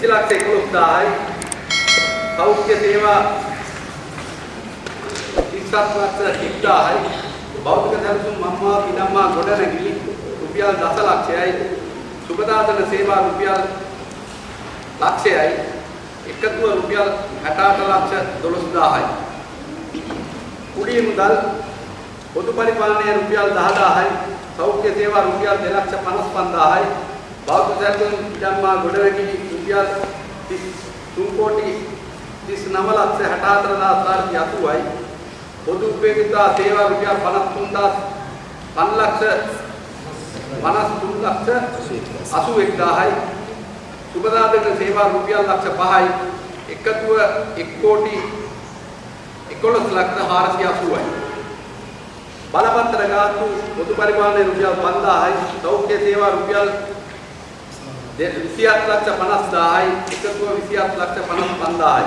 20 ලක්ෂ 11000යි. සෞඛ්‍ය සේවා 37 ලක්ෂ 10000යි. භෞතික සැලසුම් මම්මා පිනම්මා ගොඩනැගිලි රුපියල් දස ලක්ෂයයි. සුබදාතන සේවා රුපියල් ලක්ෂයයි. එකතුව රුපියල් 68 ලක්ෂ 12000යි. කුඩිය මුදල් පොදු පරිපාලනය රුපියල් 10000යි. සෞඛ්‍ය සේවා රුපියල් 255000යි. භෞතික සැලසුම් පිටම්මා ගොඩනැගිලි රුපියල් 3 කෝටි 39 ලක්ෂ 64480යි. පොදු උපයෝගිතා සේවා රුපියල් 53000 5 ලක්ෂ 53 ලක්ෂ 81000යි. සුබදාතන සේවා රුපියල් ලක්ෂ 5යි. එකතුව 1 කෝටි 11 ලක්ෂ 480යි. බලපත්‍ර ගාස්තු පොදු පරිපාලනයේ රුපියල් 5000යි. සෞඛ්‍ය සේවා රුපියල් 27 ලක්ෂ 50000යි. එකතුව 27 ලක්ෂ 55000යි.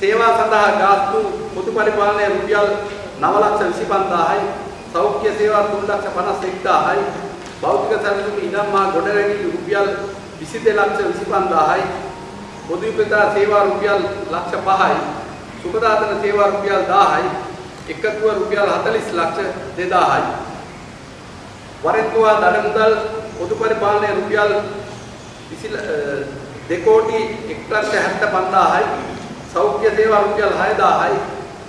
සේවා සඳහා ගාස්තු පොදු පරිපාලනයේ රුපියල් 9 ලක්ෂ 25000යි. සෞඛ්‍ය සේවා 3 ලක්ෂ 51000යි. භෞතික සැලසුම් ඉඩම් මා ගොඩනැගිලි රුපියල් 22 ලක්ෂ 25000යි. පොදු උපයෝගිතා සේවා රුපියල් ලක්ෂ 5යි. සුබදාතන සේවා රුපියල් 1000යි. එකතුව රුපියල් 40 ලක්ෂ 2000යි. වරෙන්තුවා දඩ මුදල් පොදු පරිපාලනයේ රුපියල් 2 කෝටි 1 ලක්ෂ 75000යි. සෞඛ්‍ය සේවා රුපියල් 6000යි.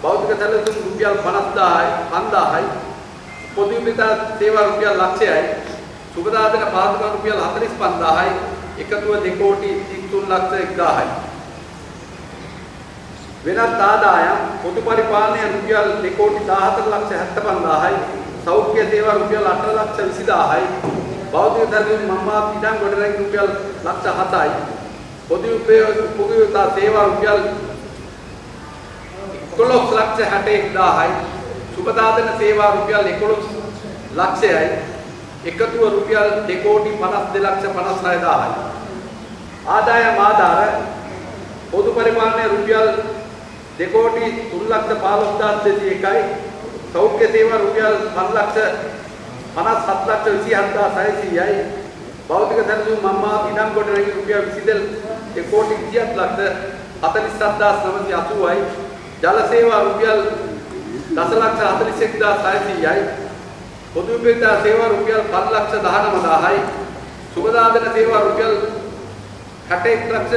භෞතික සැලසුම් රුපියල් 50000යි 5000යි. පොදු උපයෝගිතා සේවා රුපියල් ලක්ෂයයි. සුබදාතන පාදුකම් රුපියල් 45000යි. එකතුව 2 කෝටි 3 ලක්ෂ 1000යි. වෙනත් ආදායම් පොදු පරිපාලනය රුපියල් 2 කෝටි 14 ලක්ෂ 75000යි සෞඛ්‍ය සේවා රුපියල් 8 ලක්ෂ 20000යි භෞතික සැලසුම් මම්මා පිටන් ගොඩනැගිලි රුපියල් ලක්ෂ 7යි පොදු උපයෝගිතා සේවා රුපියල් 11 ලක්ෂ 61000යි සුබදාතන සේවා රුපියල් 11 ලක්ෂයයි. එකතුව රුපියල් 2 කෝටි 52 ලක්ෂ 56000යි ආදායම් ආධාර පොදු පරිපාලනයේ රුපියල් 2 කෝටි 3 ලක්ෂ 15201යි සෞඛ්‍ය සේවා රුපියල් 5 ලක්ෂ 57 ලක්ෂ 27600යි භෞතික සැලසුම් මම්මා ඉනම් ගොඩනැගිලි රුපියල් 22 කෝටි 27 ලක්ෂ 47980යි ජල සේවා රුපියල් දස ලක්ෂ 41600යි පොදු උපයෝගිතා සේවා රුපියල් 5 ලක්ෂ 19000යි සුබදාදන සේවා රුපියල් 61 ලක්ෂ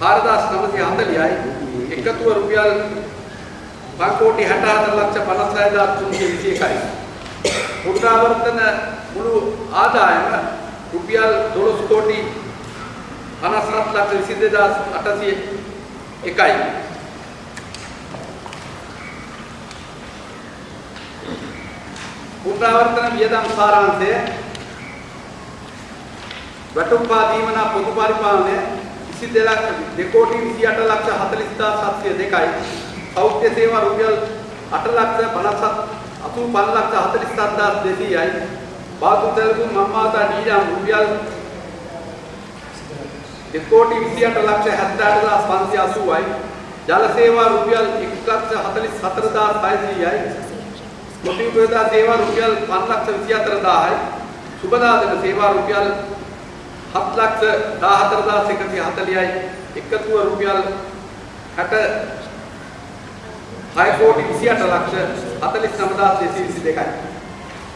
4940යි එකතුව රුපියල් 5 කෝටි 64 ලක්ෂ 56321යි පුනරාවර්තන මුළු ආදායම රුපියල් 12 කෝටි 57 ලක්ෂ 22801යි පුනරාවර්තන වියදම් සාරාංශය වැටුප්පා දීමනා පොදු පරිපාලනය 22 කෝටි 28 ලක්ෂ 40702යි සෞඛ්‍ය සේවා රුපියල් 8 ලක්ෂ 57 85 ලක්ෂ 47200යි බාතු සැලසුම් මම්මාතා නීඩම් රුපියල් 2 කෝටි 28 ලක්ෂ 78580යි ජල සේවා රුපියල් 1 ලක්ෂ 44600යි පොදු උපයෝගිතා සේවා රුපියල් 5 ලක්ෂ 24000යි සුබදාදන සේවා රුපියල් 7 ලක්ෂ 14140යි එකතුව රුපියල් 60 6 කෝටි 28 ලක්ෂ 49222යි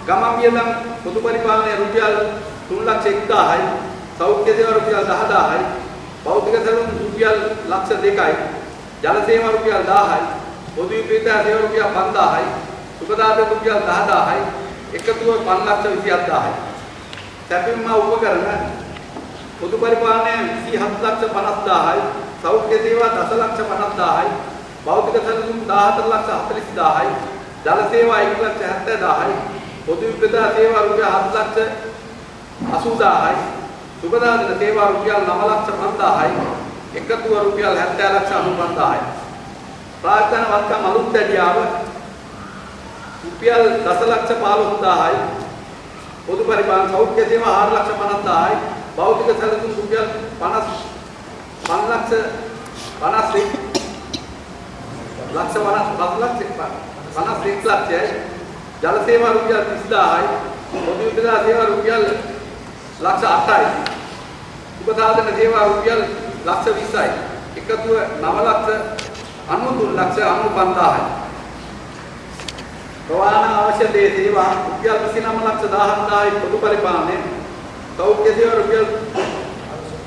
ගමන් වියදම් පොදු පරිපාලනයේ රුපියල් 3 ලක්ෂ 1000යි සෞඛ්‍ය සේවා රුපියල් 10000යි භෞතික සැලසුම් රුපියල් ලක්ෂ 2යි ජල සේවා රුපියල් 1000යි පොදු උපයෝගිතා සේවා රුපියල් 5000යි සුබදාත රුපියල් 10000යි එකතුව 5 ලක්ෂ 27000යි සැපින්ම උපකරණ පොදු පරිපාලනය 27 ලක්ෂ 50000යි සෞඛ්‍ය සේවා 10 ලක්ෂ 50000යි භෞතික සැලසුම් 14 ලක්ෂ 40000යි ජල සේවා 1 ලක්ෂ 70000යි පොදු විපදා සේවා රුපියල් 7 ලක්ෂ 80000යි සුබදාදන සේවා රුපියල් 9 ලක්ෂ 5000යි එකතුව රුපියල් 70 ලක්ෂ 95000යි ප්‍රාර්ථන වත්කම් අලුත් දැඩියාව රුපියල් 10 ලක්ෂ 15000යි පොදු පරිපාලන සෞඛ්‍ය සේවා 4 ලක්ෂ 50000යි භෞතික සැලසුම් රුපියල් 50 5 ලක්ෂ 51 ලක්ෂ 50 ලක්ෂ 51 ලක්ෂයයි ජල සේවා රුපියල් 30000යි පොදු විපදා සේවා රුපියල් ලක්ෂ 8යි සුබසාධන සේවා රුපියල් ලක්ෂ 20යි. එකතුව 9 ලක්ෂ 93 ලක්ෂ 95000යි. ප්‍රවාහන අවශ්‍ය දේ සේවා රුපියල් 29 ලක්ෂ 17000යි පොදු පරිපාලනය. සෞඛ්‍ය සේවා රුපියල්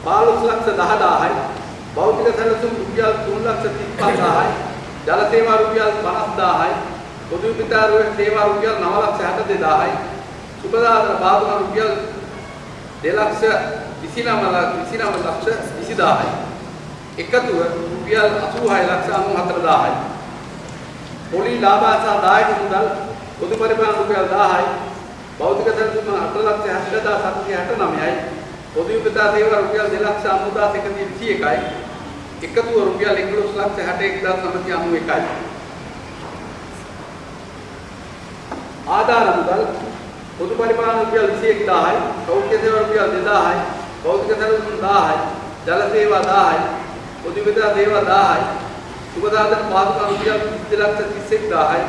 15 ලක්ෂ 10000යි. භෞතික සැලසුම් රුපියල් 3 ලක්ෂ 35000යි. ජල සේවා රුපියල් 50000යි. පොදු විතර සේවා රුපියල් 9 ලක්ෂ 62000යි. සුබදාන බාදුන රුපියල් 2 ලක්ෂ 29 29 ලක්ෂ 20000යි. එකතුව රුපියල් 86 ලක්ෂ 94000යි. පොලි ලාභ සහ දායක මුදල් පොදු පරිපාලන රුපියල් 1000යි. භෞතික සැලසුම 8 ලක්ෂ 60769යි. පොදු විපතා සේවා රුපියල් 2 ලක්ෂ 90121යි. එකතුව රුපියල් 11 ලක්ෂ 61991යි. ආධාර මුදල් පොදු පරිපාලන රුපියල් 21000යි. සෞඛ්‍ය සේවා රුපියල් 2000යි. භෞතික සැලසුම් 1000යි. ජල සේවා 1000යි. පොදු විපතා සේවා 1000යි. සුබදාදන පාදුකම් රුපියල් 32 ලක්ෂ 31000යි.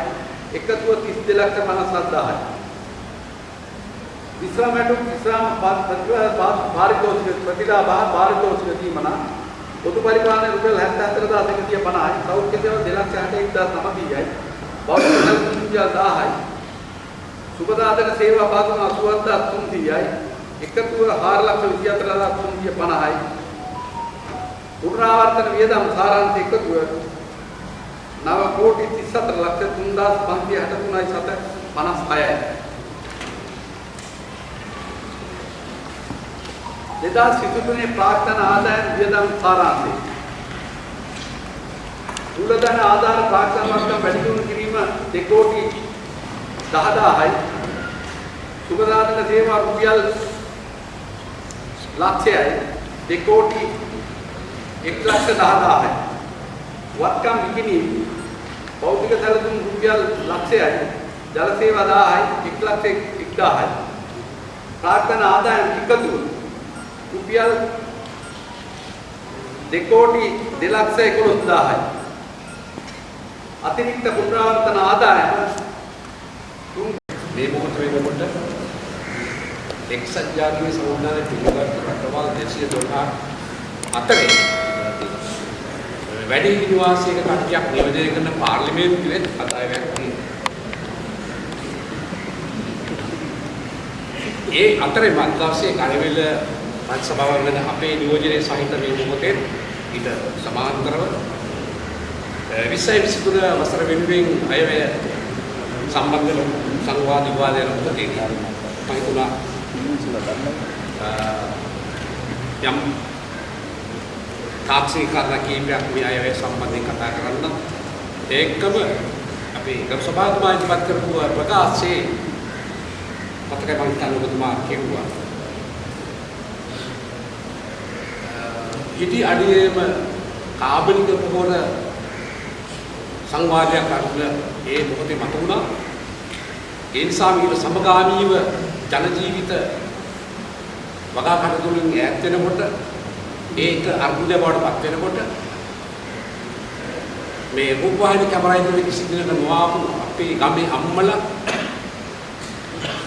එකතුව 32 ලක්ෂ 57000යි. විශ්‍රාමයට විශ්‍රාම පාරිතෝෂික ප්‍රතිලාභ පාරිතෝෂික දීමන පොදු පරිපාලන රුපියල් 74150යි, සෞඛ්‍ය සේවා 261900යි, බෞද්ධ සංකල්ප 1000යි, සුබදාතන සේවා පාගම 87300යි, එකතුව 424350යි, පුනරාවර්තන වියදම් සාරාංශ එකතුව 9 කෝටි 34 ලක්ෂ 3563යි 756යි. එදා සිදුතුනේ ප්‍රාර්ථනා ආදායම් වියදම් සාරාංශය. මූලධන ආධාර ප්‍රාර්ථනා මට්ටම් වැඩි දියුණු කිරීම 2 කෝටි 10000යි. සුබදානක සේවා රුපියල් ලක්ෂයයි. 2 කෝටි 110000යි. වත්කම් විකිණීම් භෞතික සැලසුම් රුපියල් ලක්ෂයයි. ජල සේවා 1000යි 1 ලක්ෂ 1000යි. ප්‍රාර්ථනා ආදායම් එකතු රුපියල් 2 කෝටි 2 ලක්ෂ 11000යි. අතිරික්ත පුනරාවර්තන ආදායම මේ මොහොත වෙනකොට එක්සත් ජාතික සංවිධානයේ පිළිගත් රටවල් 212 අතරේ වැඩි නිවාසයක කට්ටියක් නියෝජනය කරන පාර්ලිමේන්තුවේ අදායමක් තියෙනවා. ඒ අතරේ මත්දවසේ කණවිල පත් සභාව වෙන අපේ නියෝජනයේ සහිත මේ මොහොතේ ඊට සමාන්තරව 20 23 වසර වෙනුවෙන් අයවැය සම්බන්ධ සංවාද විවාදයන් මුලදී මම හිතුණා යම් තාක්ෂණික කාරණා කීපයක් මේ අයවැය සම්බන්ධයෙන් කතා කරන්න. ඒකම අපි ගරු සභාවතුමා ඉදිරිපත් කරපු ප්‍රකාශයේ මතකයි මම හිතන්නේ ඔබතුමා කියුවා හිටි අඩියේම කාබනික පොහොර සංවාදයක් අරගෙන ඒ මොහොතේ මත වුණා. ඒ නිසා මේක සමගාමීව ජන ජීවිත වගා කටයුතුලින් ඈත් වෙනකොට ඒක අර්බුදය බවට පත් වෙනකොට මේ රූපවාහිනී කැමරාවෙන් කිසි දිනක නොආපු අපේ ගමේ අම්මලා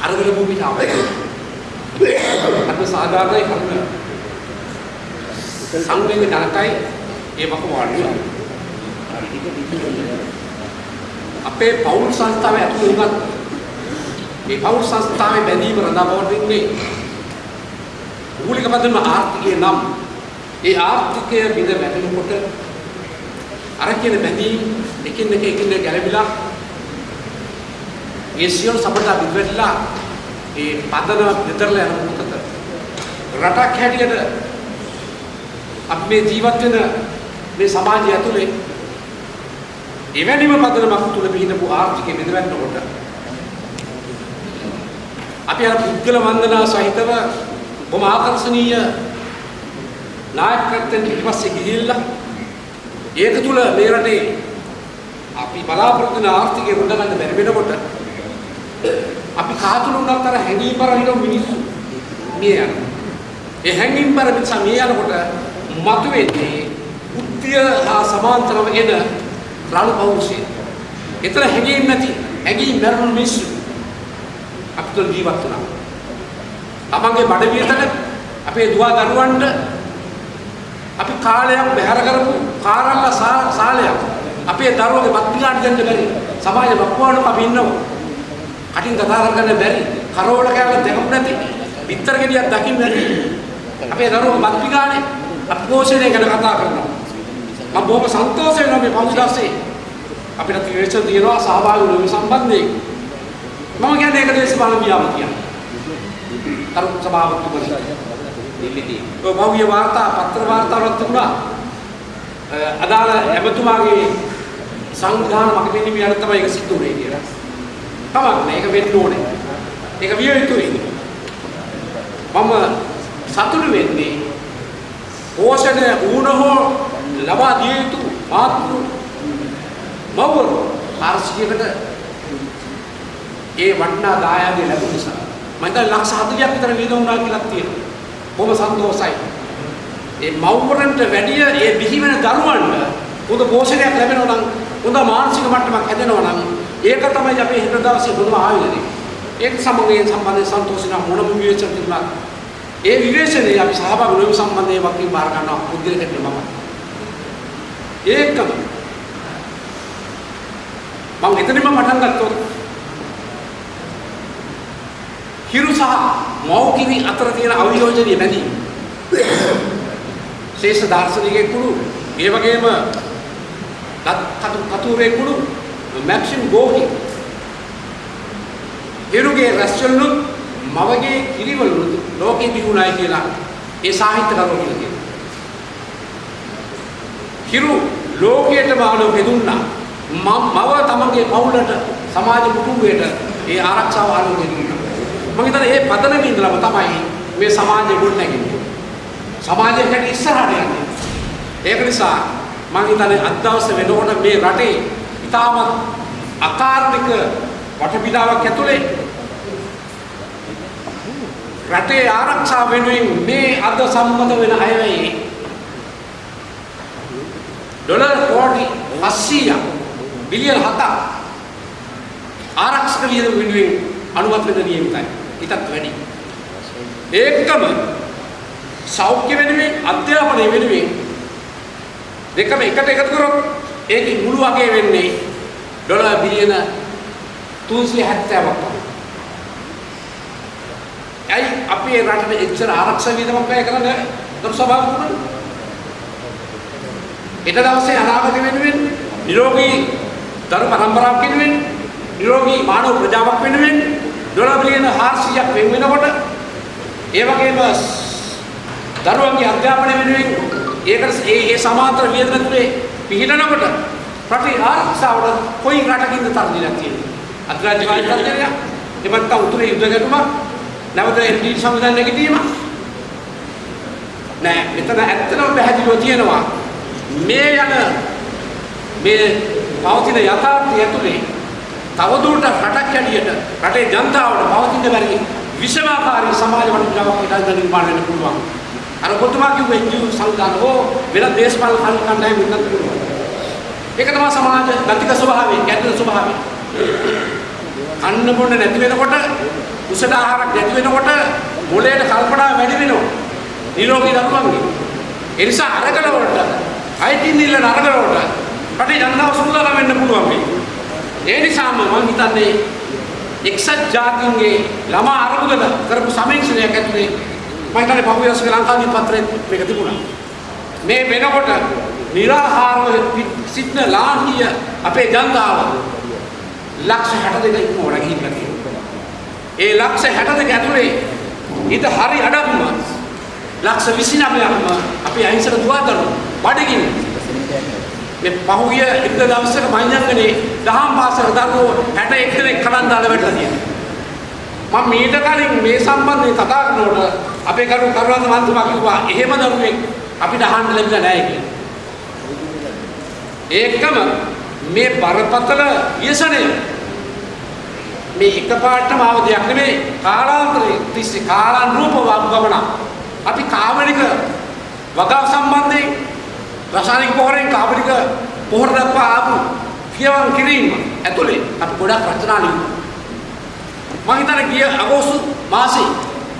අරගෙන භූමිට ආවා. අද සාධාරණයි කරුණ සංවේග ජනකයි ඒ වක වාඩි අපේ පෞල් සංස්ථාවේ ඇතුළේ උගත් මේ පෞල් සංස්ථාවේ බැඳීම රඳාපවතින්නේ මූලික පදම ආර්ථිකය නම් ඒ ආර්ථිකය බිඳ වැටෙනකොට අර කියන බැඳීම් එකින් එක එකින් එක ගැලවිලා ඒ සියලු සම්පත බිඳවැටලා ඒ පදන දෙතරලා යන මොකද රටක් හැටියට අපි මේ ජීවත් වෙන මේ සමාජය ඇතුලේ එවැනිම පදනමක් තුල පිහිටපු ආර්ථිකය බෙදවන්නකොට අපි අර පුද්ගල වන්දනා සහිතව බොහොම ආකර්ෂණීය නායකත්වයෙන් පිටපස්සේ ගිහිල්ලා ඒක තුල මේ රටේ අපි බලාපොරොත්තු වෙන ආර්ථිකය රඳගන්න බැරි වෙනකොට අපි කාතුණුනක් අර හැංගීම්බර හිටපු මිනිස්සු මිය යනවා. ඒ හැංගීම්බර මිනිසා මිය යනකොට මතුවෙන්නේ උත්තිය හා සමාන්තරව එන රළු පෞරුෂය. ඒතර හැංගීම් නැති හැංගීම් මරණ මිනිස්සු අපිට ජීවත් වුණා. තමන්ගේ බඩ වියතන අපේ දුව දරුවන්ට අපි කාලයක් බැහැර කරපු කාරල්ල සාලයක් අපේ දරුවගේ බත් පිඟාන දෙන්න බැරි සමාජ බක්වානුක අපි ඉන්නවා කටින් කතා කරගන්න බැරි කරෝල කෑල්ල දෙකක් නැති පිටර ගෙඩියක් දකින්න නැති අපේ දරුවෝ බත් පිඟානේ අපි පෝෂණය ගැන කතා කරනවා. මම බොහොම සන්තෝෂ වෙනවා මේ පෞද්ගලිකසේ අපිට ත්‍රිවේශ දිනවා සහභාගී වෙන සම්බන්ධයෙන්. මම කියන්නේ ඒක දේශපාලන ව්‍යාම කියන්නේ. කරු සභාපතිතුමනි දිල්ලිදී. ඔය භව්‍ය වාර්තා පත්‍ර වාර්තාවක් තිබුණා. අදාළ එමතුමාගේ සංවිධාන මග පෙන්වීම යන තමයි ඒක සිද්ධ වුනේ කියලා. තමක් නෑ ඒක වෙන්න ඕනේ. ඒක විය යුතුයි. මම සතුටු වෙන්නේ පෝෂණය වුණ හෝ ලබා දිය යුතු මාතෘ මව්වරු 400කට ඒ වටිනා දායාදය ලැබුණ නිසා මම හිතන්නේ ලක්ෂ 40ක් විතර වියදම් වුණා කියලා තියෙනවා. බොහොම සන්තෝෂයි. ඒ මව්වරන්ට වැඩිය ඒ බිහි වෙන දරුවන්ට හොඳ පෝෂණයක් ලැබෙනවා නම් හොඳ මානසික මට්ටමක් හැදෙනවා නම් ඒක තමයි අපේ හිත දවසේ හොඳම ආයුධය. ඒක සමගයෙන් සම්බන්ධයෙන් සන්තෝෂිනා මොනම විවේචන තිබුණා. ඒ විවේචනයේ අපි සහභාගී වෙන සම්බන්ධයෙන් වකින් බාර ගන්නවා පුද්ගලිකට මම. ඒකම මම එතනම පටන් ගත්තොත් හිරු සහ මෞකිරි අතර තියෙන අවියෝජනීය බැඳීම. ශේෂ දාර්ශනිකයෙක් කුළු ඒ වගේම කතු කතුරේ කුළු මැක්සිම් ගෝහි හිරුගේ රැස්වලුත් මවගේ කිරිවලුත් ලෝකෙ තිබුණායි කියලා ඒ සාහිත්‍යකරුවෝ කියලා කියනවා. හිරු ලෝකයට බාලෝ බෙදුන්නා මව තමගේ පවුලට සමාජ කුටුම්බයට ඒ ආරක්ෂාව ආලෝකය දුන්නා. මම හිතන්නේ මේ පදනම ඉඳලම තමයි මේ සමාජය ගොඩ නැගෙන්නේ. සමාජයට හැටි ඉස්සරහට යන්නේ. ඒක නිසා මම හිතන්නේ අද දවසේ වෙනකොට මේ රටේ ඉතාමත් අකාර්මික වටපිටාවක් ඇතුලේ රටේ ආරක්ෂාව වෙනුවෙන් මේ අද සම්මත වෙන අයවැයි ඩොලර් කෝටි 700ක් බිලියන 7ක් ආරක්ෂක වියදම වෙනුවෙන් අනුමත වෙන නියමිතයි. ඊටත් වැඩි. ඒකම සෞඛ්‍ය වෙනුවෙන් අධ්‍යාපනය වෙනුවෙන් දෙකම එකට එකතු කරොත් ඒකේ මුළු වගේ වෙන්නේ ඩොලර් බිලියන 370ක් තමයි. ඇයි අපේ රටේ එච්චර ආරක්ෂක වියදමක් වැය කරන්නේ? දරු සභාවකුණා? ඊට දවසේ අනාගත වෙනුවෙන් නිරෝගී දරු පරම්පරාවක් වෙනුවෙන් නිරෝගී මානව ප්‍රජාවක් වෙනුවෙන් ඩොලර් බිලියන 400ක් වෙන් වෙනකොට ඒ වගේම දරුවන්ගේ අධ්‍යාපනය වෙනුවෙන් ඒකට ඒ ඒ සමාන්තර වියදම තුනේ පිළිනනකොට රටේ ආරක්ෂාවට කොයි රටකින්ද තරදිලා තියෙන්නේ? අධිරාජ්‍යකාරී තත්ත්වයක් එමත් උතුරේ යුද්ධ ගැටුමක්? නැවත එන්ඩී සංවිධානය නැගිටීම නෑ මෙතන ඇත්තටම පැහැදිලිව තියෙනවා මේ යන මේ පවතින යථාර්ථය ඇතුලේ තවදුරටත් රටක් ඇටියට රටේ ජනතාවට පවතින බැරි විෂමාකාරී සමාජ වටපිටාවක් ඉදන් නිර්මාණය වෙන්න පුළුවන්. අර කොතුමා කිව්ව එන්ජියු සංවිධාන හෝ වෙනත් දේශපාලන කණ්ඩායම් වෙන්නත් පුළුවන්. ඒක තමයි සමාජ ගතික ස්වභාවය, ගැටෙන ස්වභාවය. කන්න බොන්න නැති වෙනකොට උසට ආහාරක් නැති වෙනකොට මොළයට කල්පනා වැඩි වෙනවා. නිරෝගී දරුවන්ගේ. ඒ නිසා අරගල වලට අයිතින් ඉල්ලන අරගල වලට රටේ ජනතාව සුන්දර වෙන්න පුළුවන් වෙයි. ඒ නිසාම මම හිතන්නේ එක්සත් ජාතීන්ගේ ළමා අරමුදල කරපු සමීක්ෂණයක් ඇතුලේ මම හිතන්නේ පහුගිය දවසේ ලංකාදී පත්‍රයේ මේක තිබුණා. මේ වෙනකොට निराහාරව සිටින ලාංකිය අපේ ජනතාව ලක්ෂ 62 ඉක්මවලා ගිහිල්ලා තියෙනවා. ඒ ලක්ෂ 62 ඇතුලේ ඊට හරි අඩක්ම ලක්ෂ 29ක්ම අපි අහිංසක දුවදරු බඩගින්න මේ පහුගිය ඉරිද දවසක මඤ්ඤංගනේ දහම් පාසල දරුවෝ 61 දෙනෙක් කලන් දාලා වැටලා තියෙනවා. මම මීට කලින් මේ සම්බන්ධයෙන් කතා කරනකොට අපේ කරු කරුණාන්ත මන්ත්‍රීතුමා කිව්වා එහෙම දරුවෙක් අපිට අහන්න ලැබිලා නැහැ කියලා. ඒකම මේ බරපතල ව්‍යසනය මේ එකපාරටම ආව දෙයක් නෙමෙයි කාලාන්තරයේ තිස්සේ කාලානුරූපව ගමන අපි කාමනික වගාව සම්බන්ධයෙන් රසායනික පොහොරෙන් කාබනික පොහොර දක්වා ආපු කියවන් කිරීම ඇතුලේ අපි ගොඩක් රචනා ලියුවා මම හිතන්නේ ගිය අගෝස්තු මාසේ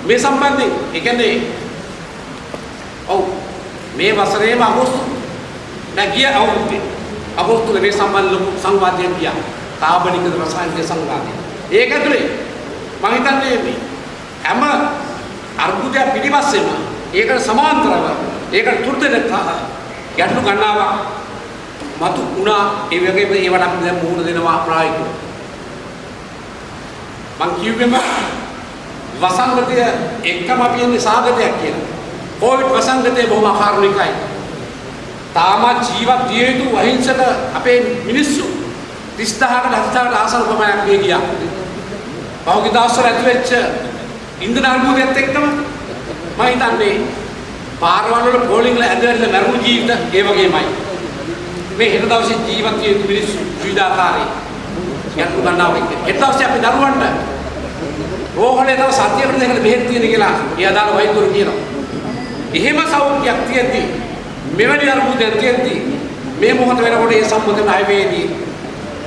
මේ සම්බන්ධයෙන් ඒ කියන්නේ මේ වසරේම අගෝස්තු දැන් ගිය අවුරුද්දේ අගෝස්තුවේ මේ සම්බන්ධ ලොකු සංවාදයක් ගියා. කාබනික රසායනික සංවාදය. ඒක ඇතුලේ මම හිතන්නේ මේ හැම අර්බුදයක් පිටිපස්සෙම ඒකට සමාන්තරව ඒකට තුර්තන ගැටලු ගන්නවා මතු උනා ඒ වගේම ඒවට අපි දැන් මුහුණ දෙනවා ප්‍රායෝගිකව. මං කිව්වෙම වසංගතය එක්කම අපි යන්නේ සාගතයක් කියලා. කොවිඩ් වසංගතය බොහොම අකාරුණිකයි. තාමත් ජීවත් විය යුතු අහිංසක අපේ මිනිස්සු 30000කට 70000කට ආසන ප්‍රමාණයක් මේ ගියා. පහුගිය දවස්වල ඇති වෙච්ච ඉන්ධන අර්බුදයත් එක්කම මම හිතන්නේ පාරවල් වල පෝලිං වල ඇදලා මරුණු ජීවිත ඒ වගේමයි. මේ හෙට දවසේ ජීවත් විය යුතු මිනිස්සු විවිධාකාරයි. ගැටලු ගන්නවා එක්ක. හෙට දවසේ අපි දරුවන්ට රෝහලේ තව සතියකට දෙකකට බෙහෙත් තියෙන කියලා ඒ අදාළ වෛද්‍යවරු කියනවා. එහෙම සෞඛ්‍යයක් තියෙද්දි මෙවැනි අර්බුදයක් තියෙද්දි මේ මොහොත වෙනකොට ඒ සම්බන්ධ ණයවේදී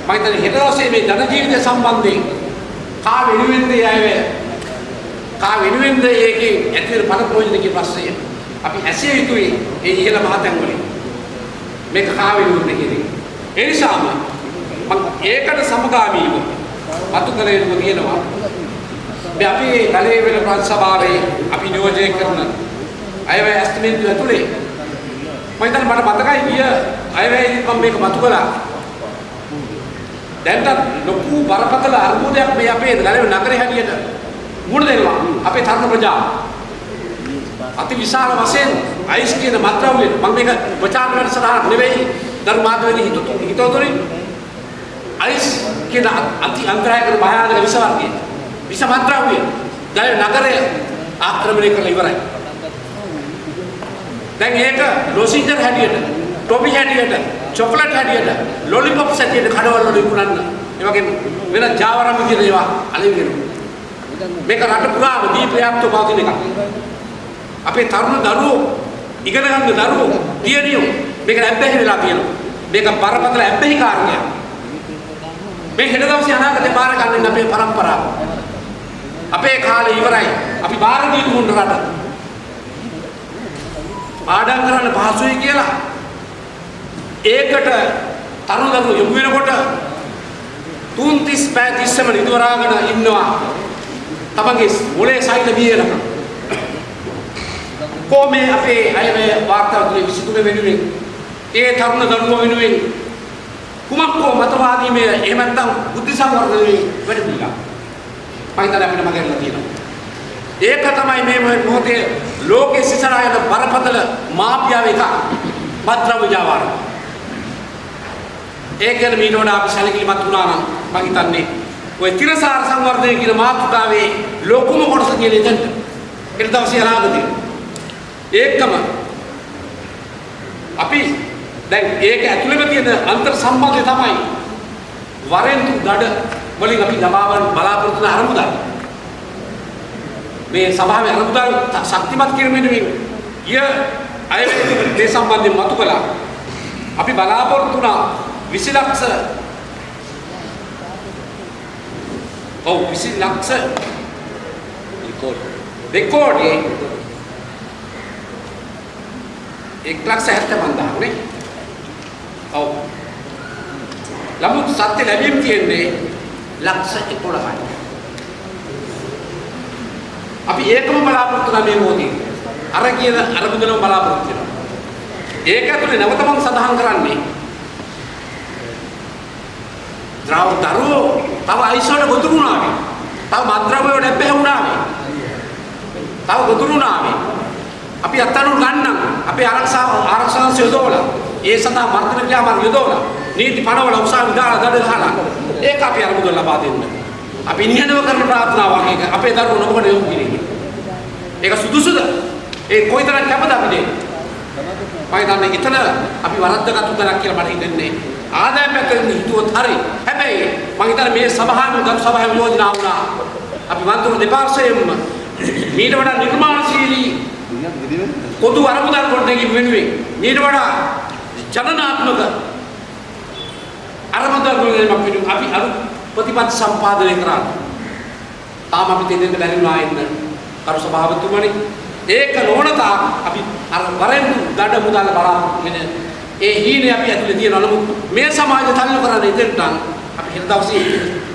මම හිතන්නේ හෙට දවසේ මේ ජන ජීවිතය සම්බන්ධයෙන්. කා වෙනුවෙන්ද යෑවේ? කා වෙනුවෙන්ද ඒකේ ඇති වෙන පළ ප්‍රයෝජන කියන ප්‍රශ්නය අපි ඇසිය යුතුයි ඒ ඉහළ මහතැන් වලින්. මේක කා වෙනුවෙන්ද කියන එක. ඒ නිසාම මම ඒකට සමගාමීව අතු කළ යුතු කියනවා මේ අපි කලේ වෙන ප්‍රාන්ත සභාවේ අපි නියෝජනය කරන අයවැය ඇස්ටිමේන්තු ඇතුලේ. මම හිතන්නේ මට මතකයි ගිය අයවැයේදී මම මේක මතු කළා. දැන්ට ලොකු බරපතල අර්බුදයක් මේ අපේ ගලේ නගරේ හැටියට. මුණ දෙනවා. අපේ තරුණ ප්‍රජාව අති විශාල වශයෙන් අයිස් කියන මත්ද්‍රව්‍ය මම මේක ප්‍රචාර කරන සඳහා නෙවෙයි. ධර්මාදවේදී හිතතු හිතවතුනි අයිස් කියන අති අන්තරායකර භයානක විෂ වර්ගය විෂ මත්ද්‍රව්‍ය ගලේ නගරය ආක්‍රමණය කරලා ඉවරයි. දැන් ඒක ලොසින්ජර් හැටියට ටොපි හැටියට චොකලට් හැටියට ලොලිපොප්ස් හැටියට කඩවල වල විකුණන්න. ඒ වගේම වෙන ජාවරම් කියන ඒවා අලින් වෙනවා මේක රට පුරාම දී ප්‍රයාප්ත පවතින එකක්. අපේ තරුණ දරුවෝ ඉගෙන ගන්න දරුවෝ දියණියෝ මේක ඇබ්බැහි වෙලා තියෙනවා. මේක බරපතල ඇබ්බැහි කාරණයක්. මේ හෙට දවසේ අනාගතේ බාර ගන්න අපේ પરම්පරාව අපේ කාලේ ඉවරයි. අපි බාර දීපු මුන් රට. පාඩම් කරන්න පහසුයි කියලා ඒකට තරුණ දරුවෝ යොමු වෙනකොට තුන් තිස් පෑ තිස්සම නිදවරාගෙන ඉන්නවා තමන්ගේ මොලේ සයිල බියනක කොමේ අපේ අයවේ වාර්තාව තුළ විසිතුන වෙනුවෙන් ඒ තරුණ දරුවෝ වෙනුවෙන් කුමක් කෝ මතවාදී මේ එහෙම නැත්නම් බුද්ධ සංවර්ධනයේ වැඩ පිළිලා මම හිතන්නේ අපිට මගහැරලා තියෙනවා. ඒක තමයි මේ මොහොතේ ලෝකේ සිසරා යන බරපතල මාපියාව එක මත්ද්‍රව්‍ය ජාවාර. ඒක ගැන මීට වඩා අපි සැලකිලිමත් වුණා නම් මම හිතන්නේ ඔය තිරසාර සංවර්ධනය කියන මාතෘකාවේ ලොකුම කොටස කියන එතනට. ඊට දවසේ අනාගතේ. ඒකම අපි දැන් ඒක ඇතුළේම තියෙන අන්තර් සම්බන්ධය තමයි වරෙන්තු දඩ වලින් අපි ලබාවන බලාපොරොත්තු වෙන අරමුදල්. මේ සභාවේ අනුදාන ශක්තිමත් කිරීමෙන් ගිය අය මේ සම්බන්ධයෙන් මතු කළා. අපි බලාපොරොත්තු වුණා 20 ලක්ෂ ඔව් 20 ලක්ෂ රෙකෝඩ් රෙකෝඩේ 1 ලක්ෂ 75000 නේ. ඔව්. නමුත් සත්‍ය ලැබීම් තියෙන්නේ ලක්ෂ 11යි. අපි ඒකම බලාපොරොත්තු වෙනා මේ මොහොතේ. අර කියන අරමුදලම බලාපොරොත්තු වෙනවා. ඒක ඇතුලේ නැවත මම සඳහන් කරන්නේ ද්‍රව දරුවෝ තව අයිසෝඩ ගොදුරු වුණාවේ. තව මද්ද්‍රව්‍ය වලට බැහැ වුණාවේ. තව ගොදුරු වුණාවේ. අපි අත්තනු ගන්නම් අපේ ආරක්ෂා ආරක්ෂා යොදවලා ඒ සඳහා මර්ධන ක්‍රියාමාර්ග යොදවලා නීති පනවල උසාවි දාලා දඩ ගහලා ඒක අපි අරමුදල ලබා දෙන්න. අපි නිහඬව කරන ප්‍රාර්ථනාවක් ඒක අපේ දරුවෝ නොබඩ යොමු කිරීම. ඒක සුදුසුද? ඒ කොයිතරම් කැපද අපි දෙන්නේ? මම හිතන්නේ එතන අපි වරද්දගත්තු තරක් කියලා මට හිතෙන්නේ. ආදාය පැත්තෙන් හිතුවොත් හරි. හැබැයි මම හිතන්නේ මේ සභාවෙන් ගරු සභාවෙන් යෝජනා වුණා. අපි මන්ත්‍රණ දෙපාර්ශ්වයෙන්ම මීට වඩා නිර්මාණශීලී පොදු අරමුදල් ගොඩනැගීම වෙනුවෙන් මීට වඩා ජනනාත්මක අරමුදල් ගොඩනැගීමක් වෙනුවෙන් අපි අලුත් ප්‍රතිපත්ති සම්පාදනය කරා. තාම අපි දෙන්න බැරි වුණා එන්න. කරු සභාපතිතුමනි ඒක නොවනතා අපි අර වරෙන්දු දඩ මුදල් බලාපොරොත්තු වෙන ඒ හීනේ අපි ඇතුලේ තියෙනවා නමුත් මේ සමාජය තල්ලු කරන්නේ ඉතින්ට අපි හෙට දවසේ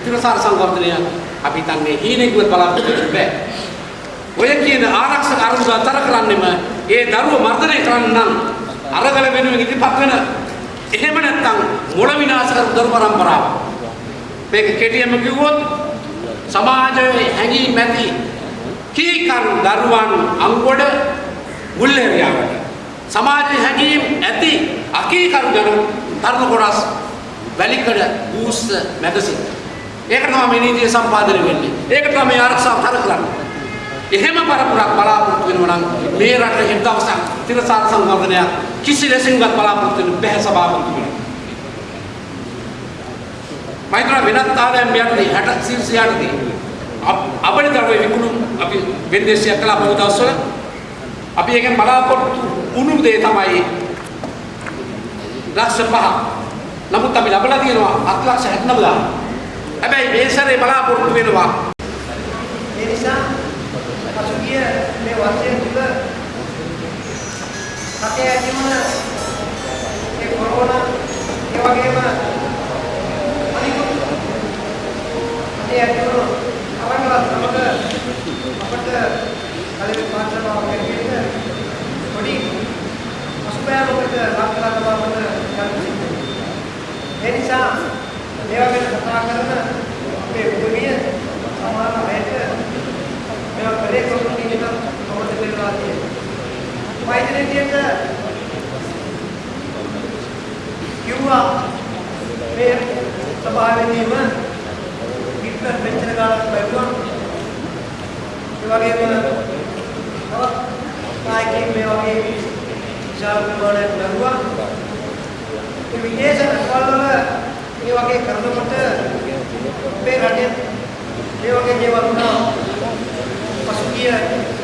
තිරසාර සංවර්ධනය අපි හිතන්නේ හීනේ කිව්වත් බලාපොරොත්තු වෙන්න බෑ. ඔය කියන ආරක්ෂක අරුමුද අතර කරන්නෙම ඒ දරුව මර්ධනය කරන්න නම් අරගල වෙනුවෙන් ඉදිරිපත් වෙන එහෙම නැත්නම් මොළ විනාශ කරපු දරු පරම්පරාව. මේක කෙටියෙන්ම කිව්වොත් සමාජයේ හැඟීම් ඇති කීකරු දරුවන් අංගොඩ මුල්ලේරියාවට සමාජයේ හැඟීම් ඇති අකීකරු ජන තරුණ කොටස් වැලිකඩ බූස්ස මැගසින්. ඒකට තමයි මේ නීතිය සම්පාදනය වෙන්නේ. ඒකට තමයි මේ ආරක්ෂාව තර කරන්නේ. එහෙම පරපුරක් බලාපොරොත්තු වෙනවා නම් මේ රට හෙට දවසක් තිරසාර සංවර්ධනයක් කිසි ලෙසින්වත් බලාපොරොත්තු වෙන්න බැහැ සභාපතිතුමනි මයිත්‍රා වෙනත් ආදායම් යටදී 60 සිල්සිය යටදී අපේ දරුවේ විකුණු අපි වෙන්දේසියක් කළා බොහෝ දවස්වල. අපි එකෙන් බලාපොරොත්තු වුණු දේ තමයි ලක්ෂ පහ නමුත් අපි ලබලා තියෙනවා 7 ලක්ෂ 79000 හැබැයි මේ සැරේ බලාපොරොත්තු වෙනවා. ඒ නිසා පසුගිය මේ වර්ෂය තුල රටේ ඇතිවන ඒ කොරෝනා ඒ වගේම අනිකුත් රටේ ඇතිවන අවංගවත් සමග අපට කලින් පාත්‍රමාව කෙරෙන්නේ පොඩි අසුබෑමකට ලක් කරලා බවට ගන්න ඒ නිසා මේවා ගැන කතා කරන අපේ උදවිය සමහර අයට මේවා කරේ කොහොමද කියන එක කොහොමද කියලා තියෙනවා. වෛද්‍යනියට කිව්වා මේ සභාවෙදීම හිට්ලර් මෙච්චර කාලයක් බැලුවා. ඒ වගේම තවත් නායකයෙක් මේ වගේ විශාල ප්‍රමාණයක් බැලුවා. ඒ විදේශ රටවල් වල මේ වගේ කරනකොට අපේ රටේ මේ වගේ දේවල් වුණා පසුගිය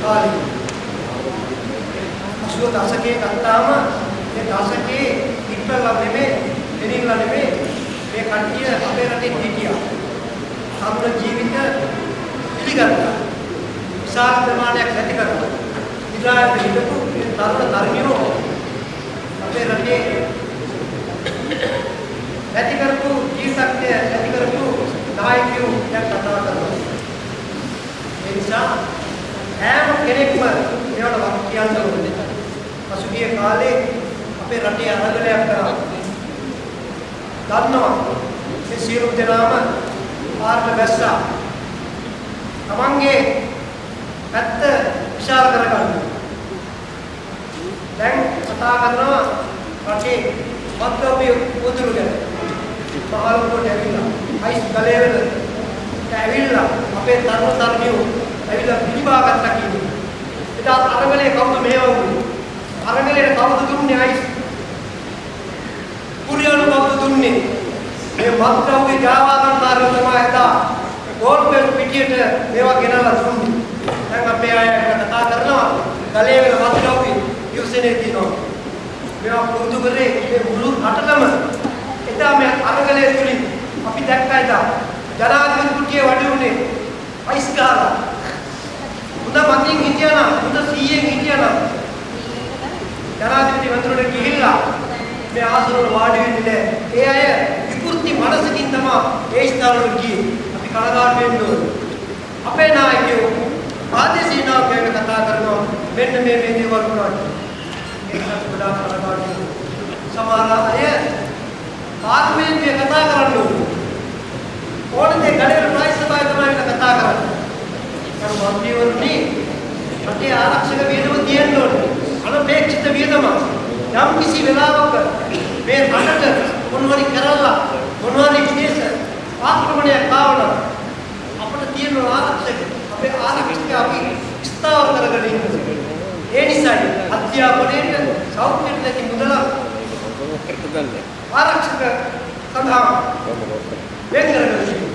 කාලේ. අසුව දශකයේ ගත්තාම ඒ දශකයේ හිට්ලර්ලා නෙමෙයි ලෙනින්ලා නෙමෙයි මේ කට්ටිය අපේ රටේ හිටියා. සම්පූර්ණ ජීවිත පිළිගත්තා. විශාල ප්‍රමාණයක් ඇති කරනවා. ඉස්රායල් හිටපු තරුණ තරුණියෝ අපේ රටේ ඇති කරපු ජීවිතය ඇති කරපු නායකයෝ දැන් කතා කරනවා. ඒ නිසා හැම කෙනෙක්ම මේවට වක් කියන්න ඕනේ. පසුගිය කාලේ අපේ රටේ අරගලයක් කරා. දන්නවා මේ සියලු දෙනාම පාරට බැස්සා. තමන්ගේ පැත්ත විශාල කරගන්න. දැන් කතා කරනවා රටේ මත්ද්‍රව්‍ය උදුරු ගැන. මහලුවට ඇවිල්ලා අයිස් ගලේවල ඇවිල්ලා අපේ තරුණ තරුණියෝ ඇවිල්ලා පිළිබා ගත්තා කියන්නේ. එදා අරගලේ කවුද මේවුනේ? අරගලේ කවුද දුන්නේ අයිස්? කුරියන කවුද දුන්නේ? මේ මත්ද්‍රව්‍ය ජාවාරන්තරෝ තමයි එදා ගෝල්පෙල් පිටියට මේවා ගෙනලා දුන්නේ. දැන් අපේ අය කතා කරනවා ගලේවල මත්ද්‍රව්‍ය යුසනේ කියනවා. මේවා පුරුදු කරේ මේ මුළු රටටම එදා මේ අරගලයේ තුලින් අපි දැක්කා එදා ජනාධිපති කුටියේ වැඩි උනේ අයිස් ගහලා හොඳ මතින් හිටියා නම් හොඳ සීයෙන් හිටියා නම් ජනාධිපති වතුරට ගිහිල්ලා මේ ආසනවල වාඩි වෙන්නේ නැහැ. ඒ අය විකෘති මනසකින් තමයි ඒ ස්ථානවල ගියේ. අපි කනගාටු වෙන්න ඕනේ. අපේ නායකයෝ ආදේශී නායකයන් කතා කරනවා මෙන්න මේ මේ දේවල් වුණා. ඒකත් ගොඩාක් කනගාටු සමහර අය පාර්ලිමේන්තුවේ කතා කරන්න ඕනේ. ඕනනේ ගඩේර ප්‍රයිස් සභාවේ තමයි කතා කරන්නේ. අර මන්ත්‍රීවරුනි රටේ ආරක්ෂක වියදම තියෙන්න ඕනේ. අනපේක්ෂිත වියදම යම් කිසි වෙලාවක මේ රටට මොනවරි කරලා මොනවරි විශේෂ ආක්‍රමණයක් ආවනම් අපිට තියෙන ආරක්ෂක අපේ ආරක්ෂක අපි ස්ථාවර කරගෙන ඉන්න. ඒ නිසායි අධ්‍යාපනයේ සෞඛ්‍යයට ලැබි මුදල ආරක්ෂක සඳහා වෙන් කරගෙන ඉන්නේ.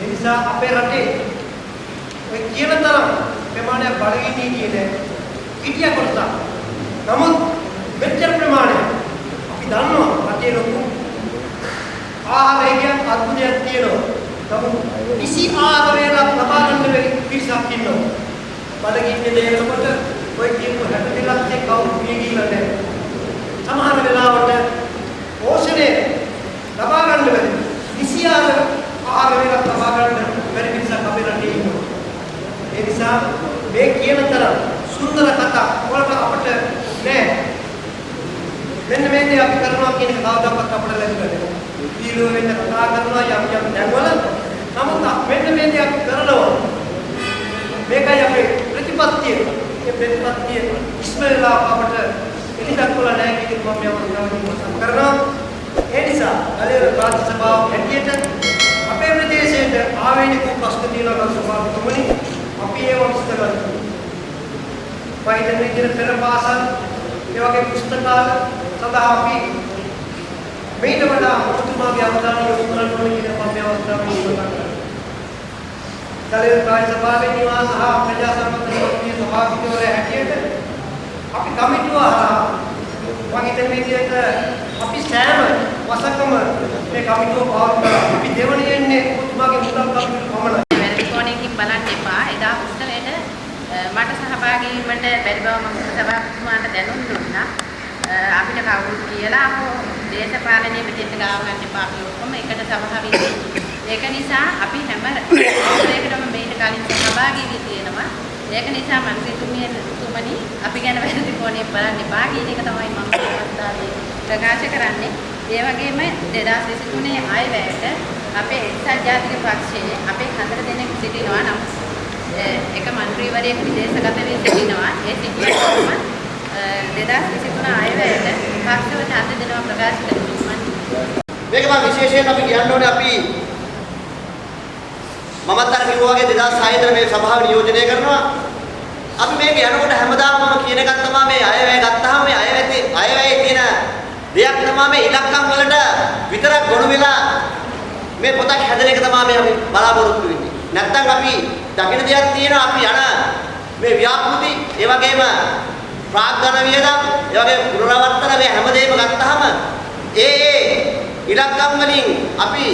ඒ නිසා අපේ රටේ ඔය කියන තරම් ප්‍රමාණයක් බඩගිනි කියන හිටිය කොටස. නමුත් මෙච්චර ප්‍රමාණයක් අපි දන්නවා රටේ ලොකු ආහාරය කියන අద్භුතයක් තියෙනවා. නමුත් කිසි ආහාර වේලක් ලබා ගන්න බැරි පිරිසක් ඉන්නවා. බඩගින්නේ දෙනකොට ඔය කියපු 62 ලක්ෂේ කවුරු පිය ගිහිල්ලා නැහැ. සමහර වෙලාවට පෝෂණය ලබා ගන්න බැරි. විසියාර ආහාර වේලක් ලබා ගන්න බැරි මිනිස්සුක් අපේ රටේ ඉන්නවා. ඒ නිසා මේ කියන තරම් සුන්දර කතා වලට අපිට නෑ. මෙන්න මේ දේ අපි කරනවා කියන එක කවදාවත් අපිට ලැබෙන්නේ නෑ. දීලෝ වෙන්න කතා කරනවා යම් යම් තැන්වල. නමුත් මෙන්න මේ දේ අපි කරනවා. මේකයි අපේ ප්‍රතිපත්තිය. ඒ ප්‍රතිපත්තිය ඉස්මෙල්ලා අපට එලිදක්වල නැහැ කියන එක මම යවන්න කරනවා. ඒ නිසා කලියර ප්‍රාන්ත සභාව හැටියට අපේ ප්‍රදේශයේ ආවේනික ප්‍රශ්න තියෙනවා ගරු සභාපතිතුමනි අපි ඒව විස්තර කරමු. වෛද්‍ය විද්‍යාවේ පෙර පාසල් ඒ වගේ පුස්තකාල සඳහා අපි මේට වඩා ඔබතුමාගේ අවධානය යොමු කරන්න ඕනේ කියන මම මේ අවස්ථාවේ ඉල්ලනවා. කලියර ප්‍රාන්ත සභාවේ නිවාස සහ ප්‍රජා සම්බන්ධ සභාපතිවරයා හැටියට අපි කමිටුව හරහා මම හිතන විදිහට අපි සෑම වසකම මේ කමිටුව පවත්වලා අපි දෙවණියෙන්නේ ඔබතුමාගේ මුදල් කමිටුව පමණයි. වැරදි කෝණයකින් බලන්න එපා. එදා උත්සවයට අ, මට සහභාගී වීමට බැරි බව මම සභාපතිතුමාට දැනුම් දුන්නා. අ, අපිට කවුරුත් කියලා අපෝ දේශපාලනයේ මෙතෙන්ට ගාව ගන්න එපා. අපි ඔක්කොම එකට සහභාගී වෙන්න. ඒක නිසා අපි හැම උත්සවයකටම මේකට කලින් සහභාගී වී තියෙනවා. ඒක නිසා මන්ත්‍රීතුමිය තුමනි අපි ගැන වැරදි කෝණයෙන් බලන්න එපා කියන එක තමයි මම මේ අවස්ථාවේ ප්‍රකාශ කරන්නේ. ඒ වගේම 2023 අයවැයට අපේ එක්සත් ජාතික පක්ෂයේ අපේ හතර දෙනෙක් සිටිනවා නම් එක മന്ത്രിවරයෙක් විදේශගත වී සිටිනවා. ඒ සිටිනකොටම 2023 අයවැයට පක්ෂව ඡන්ද දෙනවා ප්‍රකාශ කරනවා. මේක මම විශේෂයෙන් අපි කියන්න ඕනේ අපි මමත් අර කිව්වා වගේ 2006 ඉඳලා මේ සභාව නියෝජනය කරනවා අපි මේක යනකොට හැමදාම මම කියන එකක් තමයි මේ අයවැය ගත්තාම මේ අයවැය අයවැයේ තියෙන දෙයක් තමයි මේ ඉලක්කම් වලට විතරක් ගොනු වෙලා මේ පොතක් හැදෙන එක තමයි මේ අපි බලාපොරොත්තු වෙන්නේ. නැත්තම් අපි දකින්න දෙයක් තියෙනවා අපි යන මේ ව්‍යාපෘති ඒ වගේම ප්‍රාග්ධන වියදම් ඒ වගේ පුනරවර්තන මේ හැමදේම ගත්තාම ඒ ඒ ඉලක්කම් වලින් අපි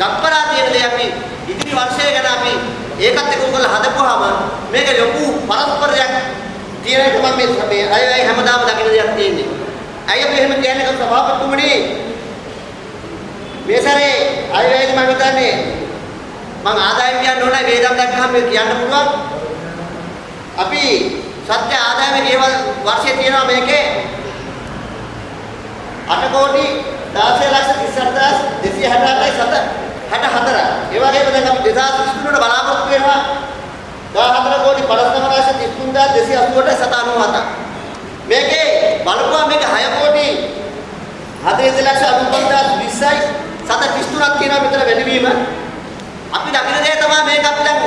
දක්වලා තියෙන දේ අපි ඉදිරි වර්ෂය ගැන අපි ඒකත් එක්ක උගල හදපුවාම මේක ලොකු පරස්පරයක් තියෙන එක මම මේ මේ අය අය හැමදාම දකින්න දෙයක් තියෙන්නේ. අය අපි එහෙම කියන්නේ කව සභාපතිතුමනි මේ සැරේ අය වේද මම හිතන්නේ මම ආදායම් කියන්න ඕනේ වේදම් දැක්කම මේ කියන්න පුළුවන්. අපි සත්‍ය ආදායම ගෙවල් වර්ෂයේ තියෙනවා මේකේ 8 කෝටි 16 ලක්ෂ 38268යි සත 64. ඒ වගේම දැන් අපි 2023 වල බලාපොරොත්තු වෙනවා 14 කෝටි 59 ලක්ෂ 33288යි සත 97. මේකේ බලපුවා මේක 6 කෝටි 40 ලක්ෂ 95020යි සත 33ක් තියෙනවා මෙතන වැඩිවීම. අපි දකින දේ තමයි මේක අපි දැන්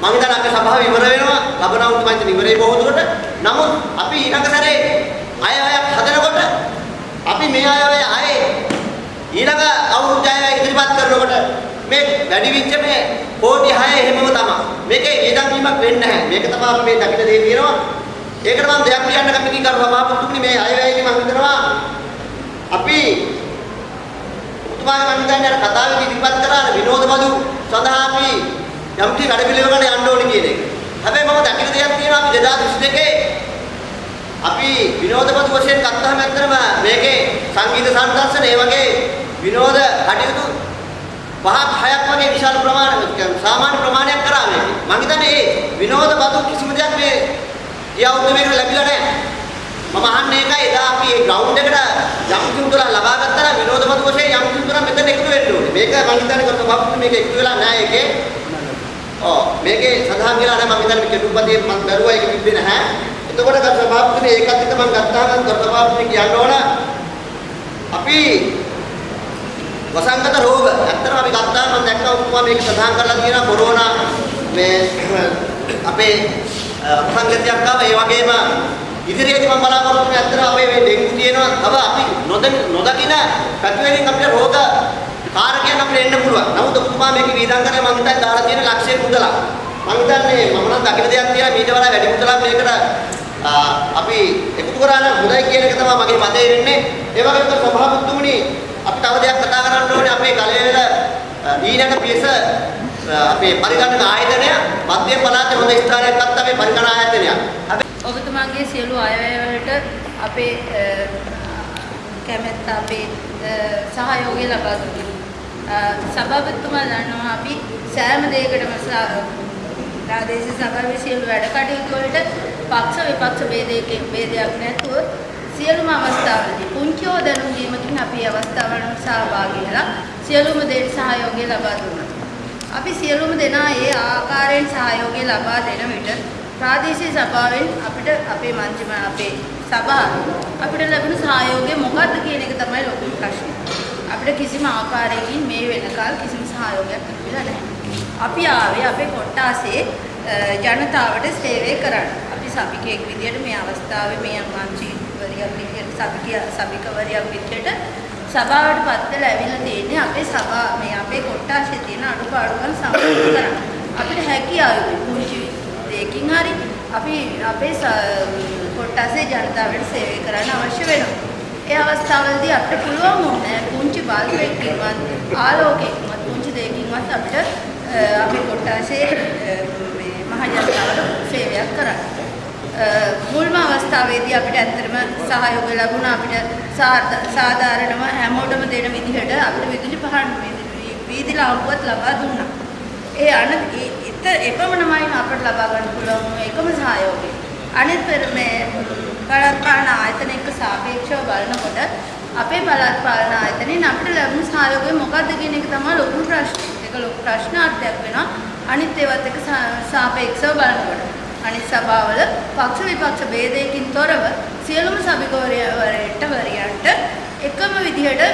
මම හිතන්නේ අපේ සභාව ඉවර වෙනවා. ලබන අවුරුදු මම හිතන්නේ ඉවරයි බොහෝ දුරට. නමුත් අපි ඊළඟ සැරේ අය අයක් හදනකොට අපි මේ අය අය ආයේ ඊළඟ අවුරුදු අය අය ඉදිරිපත් කරනකොට මේ වැඩි වෙච්ච මේ කෝටි 6 එහෙමම තමයි. මේකේ වේදම් වීමක් වෙන්නේ නැහැ. මේක තමයි අපි මේ දකින දේ තියෙනවා. ඒකට මම දෙයක් කියන්න කැමති කරු සභාපතිතුමනි මේ අය අයගේ මම හිතනවා අපි ඔබතුමාගේ මම හිතන්නේ අර කතාවේදී ඉදිරිපත් කරා අර විනෝද බදු සඳහා අපි යම් කිසි කඩපිළිවෙලකට යන්න ඕනේ කියන එක. හැබැයි මම දකින දෙයක් තියෙනවා අපි 2022 අපි විනෝද බදු වශයෙන් ගත්තාම ඇත්තටම මේකේ සංගීත සංදර්ශන ඒ වගේ විනෝද කටයුතු පහක් හයක් වගේ විශාල ප්‍රමාණයක් සාමාන්‍ය ප්‍රමාණයක් කරා මේකේ. මම හිතන්නේ මේ විනෝද බදු කිසිම දෙයක් මේ ගියවුරුද්ද මේකට ලැබිලා නැහැ. මම අහන්නේ ඒකයි එදා අපි මේ ග්‍රවුන්ඩ් එකට යම් කිමුතුලා ලබා ගත්තා නම් විනෝද බදු වශයෙන් යම් කිමුතුලා මෙතන එකතු වෙන්න ඕනේ. මේක මම හිතන්නේ කරත බබ්බු මේක එකතු වෙලා නැහැ ඒකේ. ඔව් මේකේ සඳහන් වෙලා නැහැ මම හිතන්නේ කෙටුපතේ මම දරුවා ඒක තිබ්බේ නැහැ. එතකොට කර සභාපතිනේ ඒකත් එක්ක මම ගත්තා නම් කර සභාපතිනේ කියන්න ඕන අපි වසංගත රෝග ඇත්තටම අපි ගත්තා මම දැක්කා ඔක්කොම මේක සඳහන් කරලා තියෙනවා කොරෝනා මේ අපේ වසංගතයක් ආවා ඒ වගේම ඉදිරියේදී මම බලාපොරොත්තු වෙන්නේ ඇත්තටම අපේ මේ ඩෙන්ගු තියෙනවා තව අපි නොදකින පැතිවලින් අපිට රෝග කාරකයන් අපිට එන්න පුළුවන්. නමුත් ඔබතුමා මේකේ වීදම් කරේ මම හිතන්නේ දාලා තියෙන ලක්ෂය මුදලක්. මම හිතන්නේ මම නම් දකින දෙයක් තියෙනවා ඊට වඩා වැඩි මුදලක් මේකට අපි එකතු කරා නම් හොඳයි කියන එක තමයි මගේ මතය වෙන්නේ. ඒ වගේම සභාපතිතුමනි අපි තව දෙයක් කතා කරන්න ඕනේ අපේ කලවේල ඊළඟ පියස අපේ පරිගණක ආයතනය මධ්‍යම පළාතේ හොඳ ස්ථානයක් ගත්ත අපේ පරිගණක ආයතනයක්. හැබැයි ඔබතුමාගේ සියලු අයවැය වලට අපේ අ, කැමැත්ත අපේ අ, සහයෝගය ලබා දුන්නා. අ, සභාපතිතුමා දන්නවා අපි සෑම දෙයකටම ස- ප්‍රාදේශීය සභාවේ සියලු වැඩ කටයුතු වලට පක්ෂ විපක්ෂ ભેදයකින් ભેදයක් නැතුව සියලුම අවස්ථාවලදී පුංචි හෝ දැනුම් දීමකින් අපි අවස්ථාවලට සහභාගී වෙලා සියලුම දේට සහයෝගය ලබා දුන්නා. අපි සියලුම දෙනා ඒ ආකාරයෙන් සහයෝගය ලබා දෙන විට ප්‍රාදේශීය සභාවෙන් අපිට අපේ මන්ත්‍රී අපේ සභාව අපිට ලැබෙන සහයෝගය මොකක්ද කියන එක තමයි ලොකුම ප්‍රශ්නේ. අපිට කිසිම ආකාරයකින් මේ වෙනකල් කිසිම සහයෝගයක් ලැබිලා නැහැ. අපි ආවේ අපේ කොට්ටාසේ අ, ජනතාවට සේවය කරන්න. අපි සභිකයෙක් විදියට මේ අවස්ථාවේ මේ මන්ත්‍රීවරියක් විදියට සභිකය සභිකවරියක් විදියට සභාවට පත් වෙලා ඇවිල්ලා තියෙන්නේ අපේ සභා මේ අපේ කොට්ටාසේ තියෙන අඩුපාඩුකම් සමනය කරන්න. අපිට හැකියාව පුංචි දෙයකින් හරි අපි අපේ ස- කොට්ටාසේ ජනතාවට සේවය කරන්න අවශ්‍ය වෙනවා. ඒ අවස්ථාවලදී අපිට පුළුවන් වුණේ පුංචි බල්බයකින්වත් ආලෝකයකින්වත් පුංචි දෙයකින්වත් අපිට අ, අපේ කොට්ටාසේ අ, මේ මහ ජනතාවට සේවයක් කරන්න. අ, මුල්ම අවස්ථාවේදී අපිට ඇත්තටම සහයෝගය ලැබුණා අපිට සාධ- සාධාරණව හැමෝටම දෙන විදිහට අපිට විදුලි පහන් විදුලි- වීදි ලාම්පුවත් ලබා දුන්නා. ඒ අන ඒ- ඉත එපමණමයි අපට ලබා ගන්න පුළුවන් වුණු එකම සහයෝගය. අනිත් පෙර මේ පළාත් පාලන ආයතන එක්ක සාපේක්ෂව බලනකොට අපේ පළාත් පාලන ආයතනයෙන් අපිට ලැබුණු සහයෝගය මොකක්ද කියන එක තමයි ලොකු ප්‍රශ්නේ. ඒක ලොකු ප්‍රශ්නාර්ථයක් වෙනවා. අනිත් ඒවත් එක්ක සා- සාපේක්ෂව බලනකොට. අනිත් සභාවල පක්ෂ විපක්ෂ ભેදයකින් තොරව සියලුම සභිකවරයන්ට වරියන්ට එකම විදිහට අ,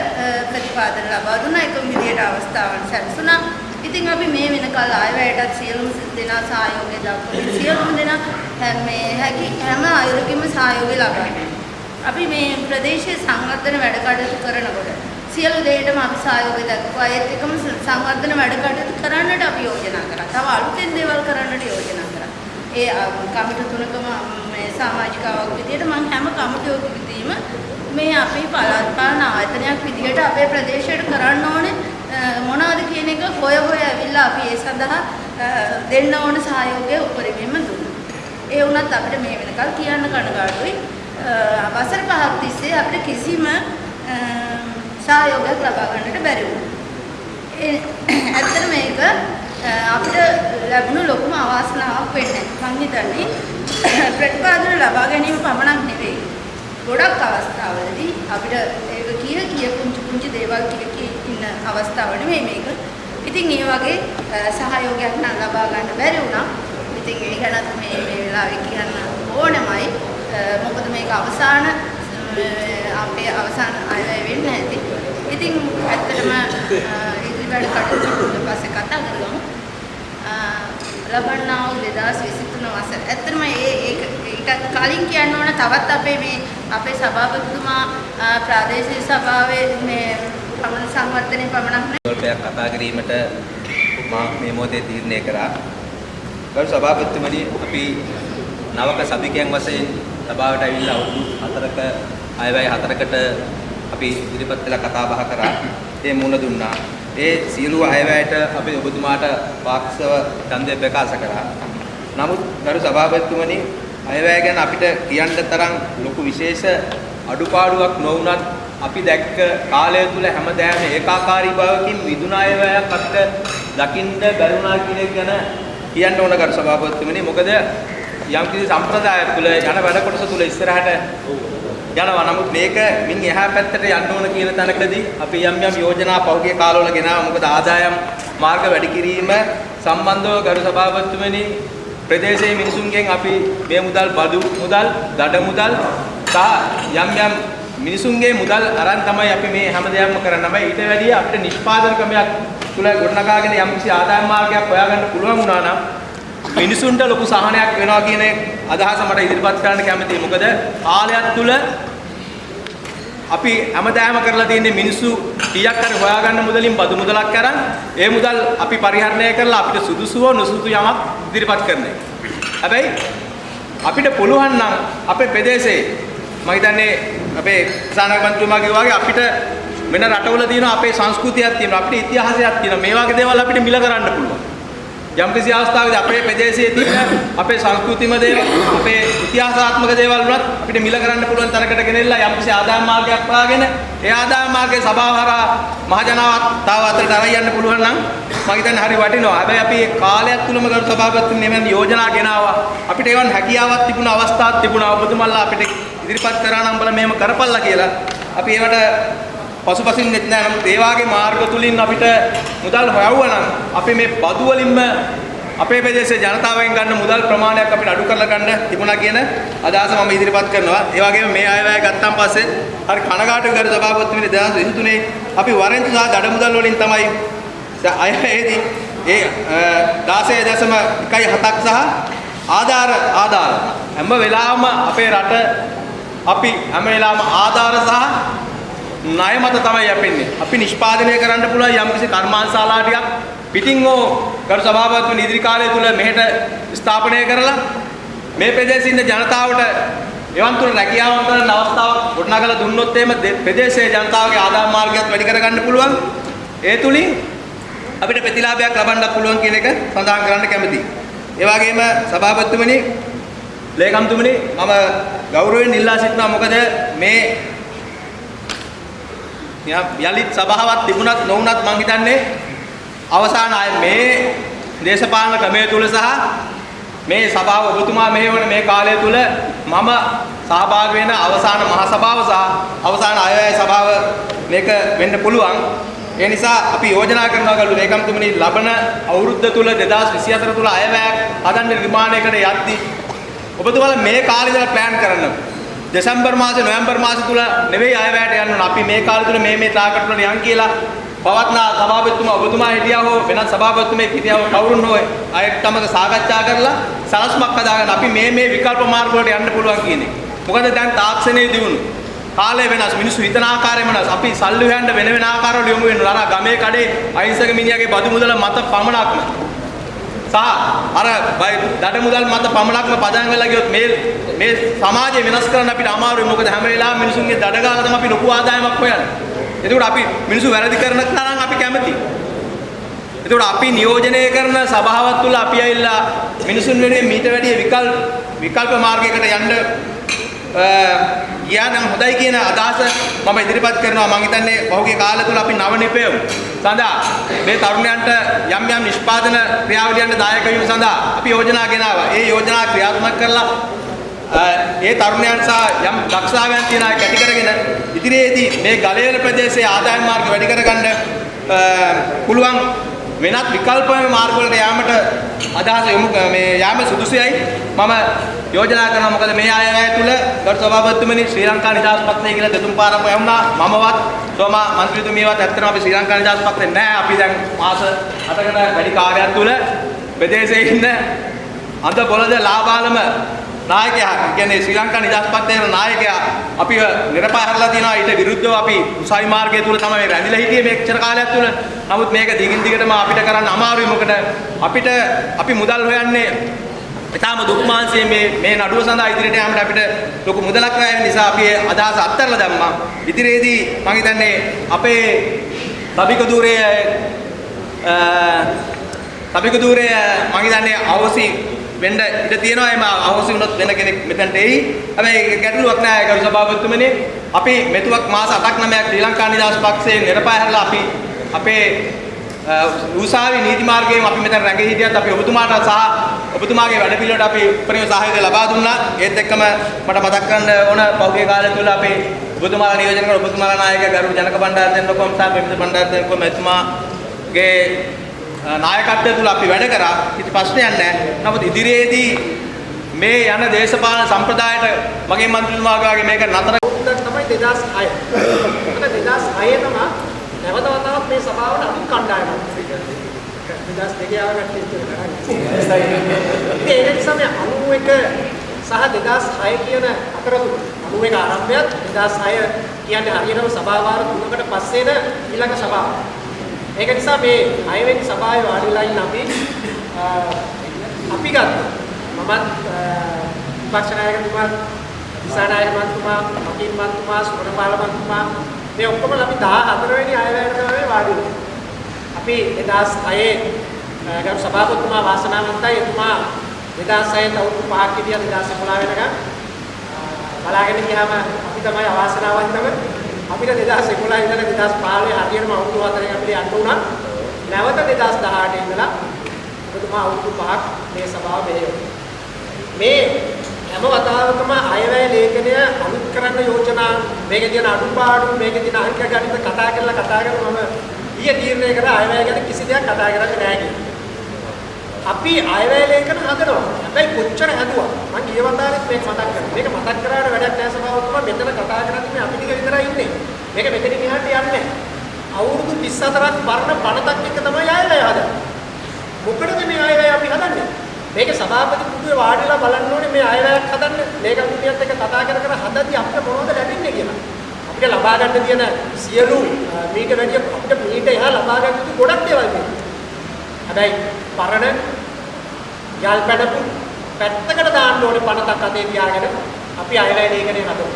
ප්‍රතිපාදන ලබා දුන්නා එකම විදිහට අවස්ථාවන් සැලසුණා. ඉතින් අපි මේ වෙනකල් ආයවැයටත් සියලුම දෙනා සහයෝගය දක්වමින් සියලුම දෙනා හැ- මේ හැකි හැම අයුරකින්ම සහයෝගය ලබා දෙනවා. අපි මේ ප්‍රදේශයේ සංවර්ධන වැඩ කටයුතු කරනකොට සියලු දෙයකටම අපි සහයෝගය දක්වුවා. ඒත් එකම ස- සංවර්ධන වැඩ කටයුතු කරන්නට අපි යෝජනා කරා. තව අලුතෙන් දේවල් කරන්නට යෝජනා කරා. ඒ අ, කමිටු තුනකම මේ සමාජිකාවක් විදියට මම හැම කමිටුවකදීම මේ අපි පළාත් පාලන ආයතනයක් විදියට අපේ ප්‍රදේශයට කරන්න ඕනේ අ, මොනවද කියන එක හොය හොය ඇවිල්ලා අපි ඒ සඳහා අ, දෙන්න ඕන සහයෝගය උපරිමයෙන්ම දුන්නා. ඒ වුණත් අපිට මේ වෙනකල් කියන්න කනගාටුයි. අ, වසර පහක් තිස්සේ අපිට කිසිම අ, සහයෝගයක් ලබා ගන්නට බැරි වුණා. ඒ ඇත්තට මේක අ, අපිට ලැබුණු ලොකුම අවාසනාවක් වෙන්නේ. මං හිතන්නේ ප්‍රතිපාදන ලබා ගැනීම පමණක් නෙවෙයි. ගොඩක් අවස්ථාවලදී අපිට ඒක කිය කිය පුංචි පුංචි දේවල් කිය කිය ඉන්න අවස්ථාව නෙවෙයි මේක. ඉතින් ඒ වගේ අ, සහයෝගයක් නම් ලබා ගන්න බැරි වුණා. ඉතින් ඒ ගැනත් මේ මේ වෙලාවේ කියන්න ඕනමයි. අ, මොකද මේක අවසාන අ, අපේ අවසාන අයවැය වෙන්න ඇති. ඉතින් ඇත්තටම අ, ඉදිරියට කටයුතු ඊට පස්සේ කතා කරගමු. අ, ලබන්නා වූ 2023 වසර. ඇත්තටම ඒ ඒක ඊට කලින් කියන්න ඕන තවත් අපේ මේ අපේ සභාපතිතුමා අ, ප්‍රාදේශීය සභාවේ මේ පමණ සංවර්ධනයේ පමණක් නෙවෙයි ස්වල්පයක් කතා කිරීමට මා මේ මොහොතේ තීරණය කරා. ගරු සභාපතිතුමනි අපි නවක සභිකයන් වශයෙන් සභාවට ඇවිල්ලා අවුරුදු 4ක අයවැය 4කට අපි ඉදිරිපත් වෙලා කතා බහ කරා. ඒ මුණ දුන්නා. ඒ සියලු අයවැයට අපි ඔබතුමාට පාක්ෂව ඡන්දය ප්‍රකාශ කරා. නමුත් ගරු සභාපතිතුමනි අයවැය ගැන අපිට කියන්න තරම් ලොකු විශේෂ අඩුපාඩුවක් නොවුනත් අපි දැක්ක කාලය තුල හැමදාම ඒකාකාරී බවකින් විදුන අයවැයක් අපිට දකින්න බැරුණා කියන එක ගැන කියන්න ඕන කර සභාපතිතුමනි මොකද යම් කිසි සම්ප්‍රදායක් තුල යන වැඩ කොටස තුල ඉස්සරහට යනවා. නමුත් මේක මින් එහා පැත්තට යන්න ඕන කියන තැනකදී අපි යම් යම් යෝජනා පහුගිය කාලවල ගෙනාවා. මොකද ආදායම් මාර්ග වැඩි කිරීම සම්බන්ධව ගරු සභාපතිතුමනි ප්‍රදේශයේ මිනිසුන්ගෙන් අපි මේ මුදල් බදු මුදල් දඩ මුදල් සහ යම් යම් මිනිසුන්ගේ මුදල් අරන් තමයි අපි මේ හැම දෙයක්ම කරන්න. බෑ ඊට වැඩිය අපිට නිෂ්පාදන ක්‍රමයක් තුල ගොඩනගාගෙන යම් කිසි ආදායම් මාර්ගයක් හොයාගන්න පුළුවන් වුණා නම් මිනිසුන්ට ලොකු සහනයක් වෙනවා කියන අදහස මට ඉදිරිපත් කරන්න කැමතියි. මොකද කාලයක් තුල අපි හැමදාම කරලා තියෙන්නේ මිනිස්සු කීයක් හරි හොයාගන්න මුදලින් බදු මුදලක් අරන් ඒ මුදල් අපි පරිහරණය කරලා අපිට සුදුසුව නොසුදුසු යමක් ඉදිරිපත් කරන එක. හැබැයි අපිට පුළුවන් නම් අපේ ප්‍රදේශයේ මම හිතන්නේ අපේ සානාග මන්ත්‍රීතුමා කිව්වා වගේ අපිට වෙන රටවල තියෙන අපේ සංස්කෘතියක් තියෙනවා අපිට ඉතිහාසයක් තියෙනවා මේ වගේ දේවල් අපිට මිල කරන්න පුළුවන්. යම්කිසි අවස්ථාවකදී අපේ ප්‍රදේශයේ තියෙන අපේ සංස්කෘතිම දේවල් අපේ ඉතිහාසාත්මක දේවල් වලත් අපිට මිල කරන්න පුළුවන් තරකට ගෙනෙලා යම්කිසි ආදායම් මාර්ගයක් හොයාගෙන ඒ ආදායම් මාර්ගයේ සභාව හරහා මහජනතාව අතරට අරන් යන්න පුළුවන් නම් මම හිතන්නේ හරි වටිනවා. හැබැයි අපි ඒ කාලයක් තුලම කරු සභාපතිතුමනි මෙවන් යෝජනා ගෙනාවා. අපිට ඒවන් හැකියාවක් තිබුණ අවස්ථාවක් තිබුණා. ඔබතුමන්ලා අපිට ඉදිරිපත් කරා නම් බල මෙහෙම කරපල්ලා කියලා. අපි ඒවට පසුපසින් නෙත් නෑ නමුත් ඒ වාගේ මාර්ග තුලින් අපිට මුදල් හොයවුවා නම් අපි මේ බදු වලින්ම අපේ ප්‍රදේශයේ ජනතාවෙන් ගන්න මුදල් ප්‍රමාණයක් අපිට අඩු කරලා ගන්න තිබුණා කියන අදහස මම ඉදිරිපත් කරනවා. ඒ වගේම මේ අයවැය ගත්තාන් පස්සේ හරි කනගාටු කර සභාපතිතුමනි 2023 අපි වරෙන්තු සහ දඩ මුදල් වලින් තමයි අයවැයේදී ඒ 16.1.7ක් සහ ආධාර ආධාර හැම වෙලාවම අපේ රට අපි හැම වෙලාවම ආධාර සහ ණය මත තමයි යැපෙන්නේ. අපි නිෂ්පාදනය කරන්න පුළුවන් යම්කිසි කර්මාන්තශාලා ටිකක් පිටින් හෝ ගරු සභාපතිතුමනි ඉදිරි කාලය තුල මෙහෙට ස්ථාපනය කරලා මේ ප්‍රදේශයේ ඉන්න ජනතාවට එවන් තුන රැකියාවන් කරන්න අවස්ථාවක් ගොඩනගලා දුන්නොත් එහෙම ප්‍රදේශයේ ජනතාවගේ ආදායම් මාර්ගයත් වැඩි කරගන්න පුළුවන්. ඒ තුලින් අපිට ප්‍රතිලාභයක් ලබන්න පුළුවන් කියන එක සඳහන් කරන්න කැමතියි. ඒ වගේම සභාපතිතුමනි ලේකම්තුමනි මම ගෞරවයෙන් ඉල්ලා සිටිනවා මොකද මේ යලිත් සභාවක් තිබුණත් නොවුණත් මං හිතන්නේ අවසාන අය මේ දේශපාලන ක්‍රමය තුල සහ මේ සභාව ඔබතුමා මෙහෙවන මේ කාලය තුල මම සහභාගී වෙන අවසාන මහ සභාව සහ අවසාන අයවැය සභාව මේක වෙන්න පුළුවන්. ඒ නිසා අපි යෝජනා කරනවා ගලු ලේකම්තුමනි ලබන අවුරුද්ද තුල 2024 තුල අයවැයක් හදන්න නිර්මාණයකට යද්දී ඔබතුමාලා මේ කාලේ ඉඳලා ප්ලෑන් කරන්න. දෙසැම්බර් මාසේ නොවැම්බර් මාසේ තුල නෙවෙයි අයවැයට යන්න ඕන. අපි මේ කාලේ තුල මේ මේ තාකට වල යන් කියලා පවත්නා සභාපතිතුමා ඔබතුමා හිටියා හෝ වෙනත් සභාපතිතුමෙක් හිටියා හෝ කවුරුන් හෝ අයට තමක සාකච්ඡා කරලා සලස්මක් හදාගන්න. අපි මේ මේ විකල්ප මාර්ග වලට යන්න පුළුවන් කියන්නේ. මොකද දැන් තාක්ෂණයේ දියුණු. කාලය වෙනස්. මිනිස්සු හිතන ආකාරය වෙනස්. අපි සල්ලි හොයන්න වෙන වෙන ආකාරවල යොමු වෙනවා අර ගමේ කඩේ අහිංසක මිනිහාගේ බදු මුදල මත පමණක්ම. සහ අර දඩ මුදල් මත පමණක්ම පදන් වෙලා ගියොත් මේ මේ සමාජය වෙනස් කරන්න අපිට අමාරුයි මොකද හැම වෙලාවෙම මිනිසුන්ගේ දඩ ගාලා තමයි අපි ලොකු ආදායමක් හොයන්නේ එතකොට අපි මිනිස්සු වැරදි කරන තරම් අපි කැමති. එතකොට අපි නියෝජනය කරන සභාවක් තුල අපි ඇවිල්ලා මිනිසුන් වෙනුවෙන් මීට වැඩිය විකල්ප විකල්ප මාර්ගයකට යන්න ගියා නම් හොඳයි කියන අදහස මම ඉදිරිපත් කරනවා මම හිතන්නේ පහුගිය කාලය තුල අපි නව නිපැයුම් සඳහා මේ තරුණයන්ට යම් යම් නිෂ්පාදන ක්‍රියාවලියන්ට දායක වීම සඳහා අපි යෝජනා ගෙනාවා. ඒ යෝජනා ක්‍රියාත්මක කරලා ඒ තරුණයන් සහ යම් දක්ෂතාවයන් තියෙන අය කැටි කරගෙන ඉදිරියේදී මේ ගලේල ප්‍රදේශයේ ආදායම් මාර්ග වැඩි කරගන්න පුළුවන් වෙනත් විකල්ප මාර්ග වලට යාමට අදහස යොමු මේ යාම සුදුසුයි මම යෝජනා කරනවා මොකද මේ ආයතනය තුල ගරු සභාපතිතුමනි ශ්‍රී ලංකා නිදහස් පත්‍රය කියලා දෙතුන් පාරක් යවුණා මමවත් සෝමා මන්ත්‍රීතුමියවත් ඇත්තටම අපි ශ්‍රී ලංකා නිදහස් පත්‍රේ නැහැ. අපි දැන් මාස 8කට වැඩි කාලයක් තුල ප්‍රදේශයේ ඉන්න අඳ බොළඳ ලාබාලම නායකයා කියන්නේ ශ්‍රී ලංකා නිදහස් පත්‍රයේ නායකයා අපිව නිරපායරලා තියනවා ඊට විරුද්ධව අපි උසාවි මාර්ගය තුල තමයි රැඳිලා හිටියේ මේච්චර කාලයක් තුල. නමුත් මේක දිගින් දිගටම අපිට කරන්න අමාරුයි මොකද අපිට අපි මුදල් හොයන්නේ ඊටාම දුක් මාංශයේ මේ මේ නඩුව සඳහා ඉදිරියට යාමට අපිට ලොකු මුදලක් වැය නිසා අපි අදහස අත්හැරලා දැම්මා. ඉදිරියේදී මම හිතන්නේ අපේ තබික දූරයේ තබික දූරයේ මම හිතන්නේ අවසි වෙන්න ඉඩ තියෙනවා එම අවශ්‍ය වුණොත් වෙන කෙනෙක් මෙතනට එයි. හැබැයි ගැටලුවක් නෑ ගරු සභාපතිතුමනි. අපි මෙතුවක් මාස 8ක් 9ක් ශ්‍රී ලංකා නිදහස් පක්ෂයේ නිරපාය හැරලා අපි අපේ උසාවි නීති මාර්ගයෙන් අපි මෙතන රැඳී හිටියත් අපි ඔබතුමාට සහ ඔබතුමාගේ වැඩ පිළිවෙලට අපි උපරිම සහයෝගය ලබා දුන්නා. ඒත් එක්කම මට මතක් කරන්න ඕන පෞද්ගලික කාලය තුළ අපේ ඔබතුමාලා නියෝජනය කරන ඔබතුමාලා නායක ගරු ජනක බණ්ඩාර දෙන්නකොම් සහ පෙමිත බණ්ඩාර දෙන්නකොම් එතුමාගේ නායකත්වය තුල අපි වැඩ කරා කිසි ප්‍රශ්නයක් නැහැ. නමුත් ඉදිරියේදී මේ යන දේශපාලන සම්ප්‍රදායට මගේ මන්ත්‍රීතුමාගේ මේක නතර තමයි 2006. ඒක 2006 තමයි නැවත වතාවක් මේ සභාවට අලුත් කණ්ඩායමක් 2002 ආවට ඒ නිසා මේ 91 සහ 2006 කියන අතරතුර 91 ආරම්භයත් 2006 කියන්නේ හරියටම සභා වාර තුනකට පස්සේද ඊළඟ සභාව. ඒක නිසා මේ අයවෙනි සභාවේ වාඩිලා ඉන්න අපි අපි ගත්තා. මමත් විපක්ෂ නායකතුමා, දිසානායක මන්තුමා, මකින් මන්තුමා, සුමනපාල මන්තුමා මේ ඔක්කොම අපි 14 වෙනි අයවැයට තමයි වාඩි වෙන්නේ. අපි 2006 ගරු සභාපතිතුමා වාසනාවන්තයි එතුමා 2006 අවුරුදු 5ක් විදියට 2011 වෙනකම් බලාගෙන ගියාම අපි තමයි අවාසනාවන්තම අපිට 2011 ඉඳලා 2015 හරියටම අවුරුදු 4ක් අපිට යන්න උනා නැවත 2018 ඉඳලා ඔබතුමා අවුරුදු 5ක් මේ සභාව මෙහෙයුවා මේ හැම වතාවකම අයවැය ලේඛනය අලුත් කරන්න යෝජනා මේකේ තියෙන අඩුපාඩු මේකේ තියෙන අංක ගණිත කතා කරලා කතා කරලා මම ඊයේ තීරණය කරා අයවැය ගැන කිසි දෙයක් කතා කරන්නේ නැහැ කියලා. අපි අයවැය ලේඛන හදනවා. හැබැයි කොච්චර හැදුවා මම ගිය වතාවෙත් මේක මතක් කරා. මේක මතක් කරාට වැඩක් නැහැ සභාවතුමා මෙතන කතා කරන්නේ මේ අපි ටික විතරයි ඉන්නේ. මේක මෙතනින් එහාට යන්නේ නැහැ. අවුරුදු 34ක් පරණ පනතක් එක තමයි අයවැය හදන්නේ. මොකටද මේ අයවැය අපි හදන්නේ? මේක සභාපති පුදුවේ වාඩිලා බලන්න ඕනේ මේ අයවැයක් හදන්න මේක කුටියත් එක්ක කතා කර කර හදද්දී අපිට මොනවද ලැබෙන්නේ කියලා. අපිට ලබා ගන්න තියෙන සියලු මීට වැඩිය අපිට මීට එහා ලබා ගන්න යුතු ගොඩක් දේවල් තියෙනවා. හැබැයි පරණ යල් පැඩපු පැත්තකට දාන්න ඕනේ පනතක් අතේ තියාගෙන අපි අයවැය ලේඛනය හදමු.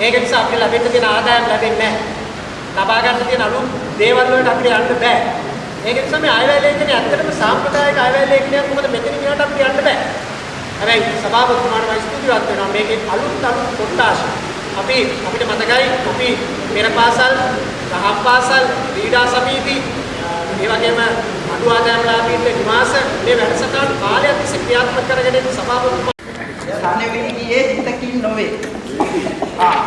ඒක නිසා අපිට ලැබෙන්න තියෙන ආදායම් ලැබෙන්නේ නැහැ. ලබා ගන්න තියෙන අලුත් දේවල් වලට අපිට යන්න බෑ. ඒක නිසා මේ අයවැය ලේඛනය ඇත්තටම සාම්ප්‍රදායික අයවැය ලේඛනයක් මොකද මෙතනින් එහාට අපිට යන්න බෑ. හැබැයි සභාපතිතුමාට මම ස්තුතිවත් වෙනවා මේකේ අලුත් අලුත් කොටස් අපි අපිට මතකයි අපි පෙර පාසල්, දහම් පාසල්, ක්‍රීඩා සමිති, ඒ වගේම අඩු ආදායම් ලාභීන්ගේ නිවාස මේ වැඩසටහන් කාලයක් තිස්සේ ක්‍රියාත්මක කරගෙන ඉන්න සභාපතිතුමා ධනවිලියේ හිතකින් නොවේ. ආ.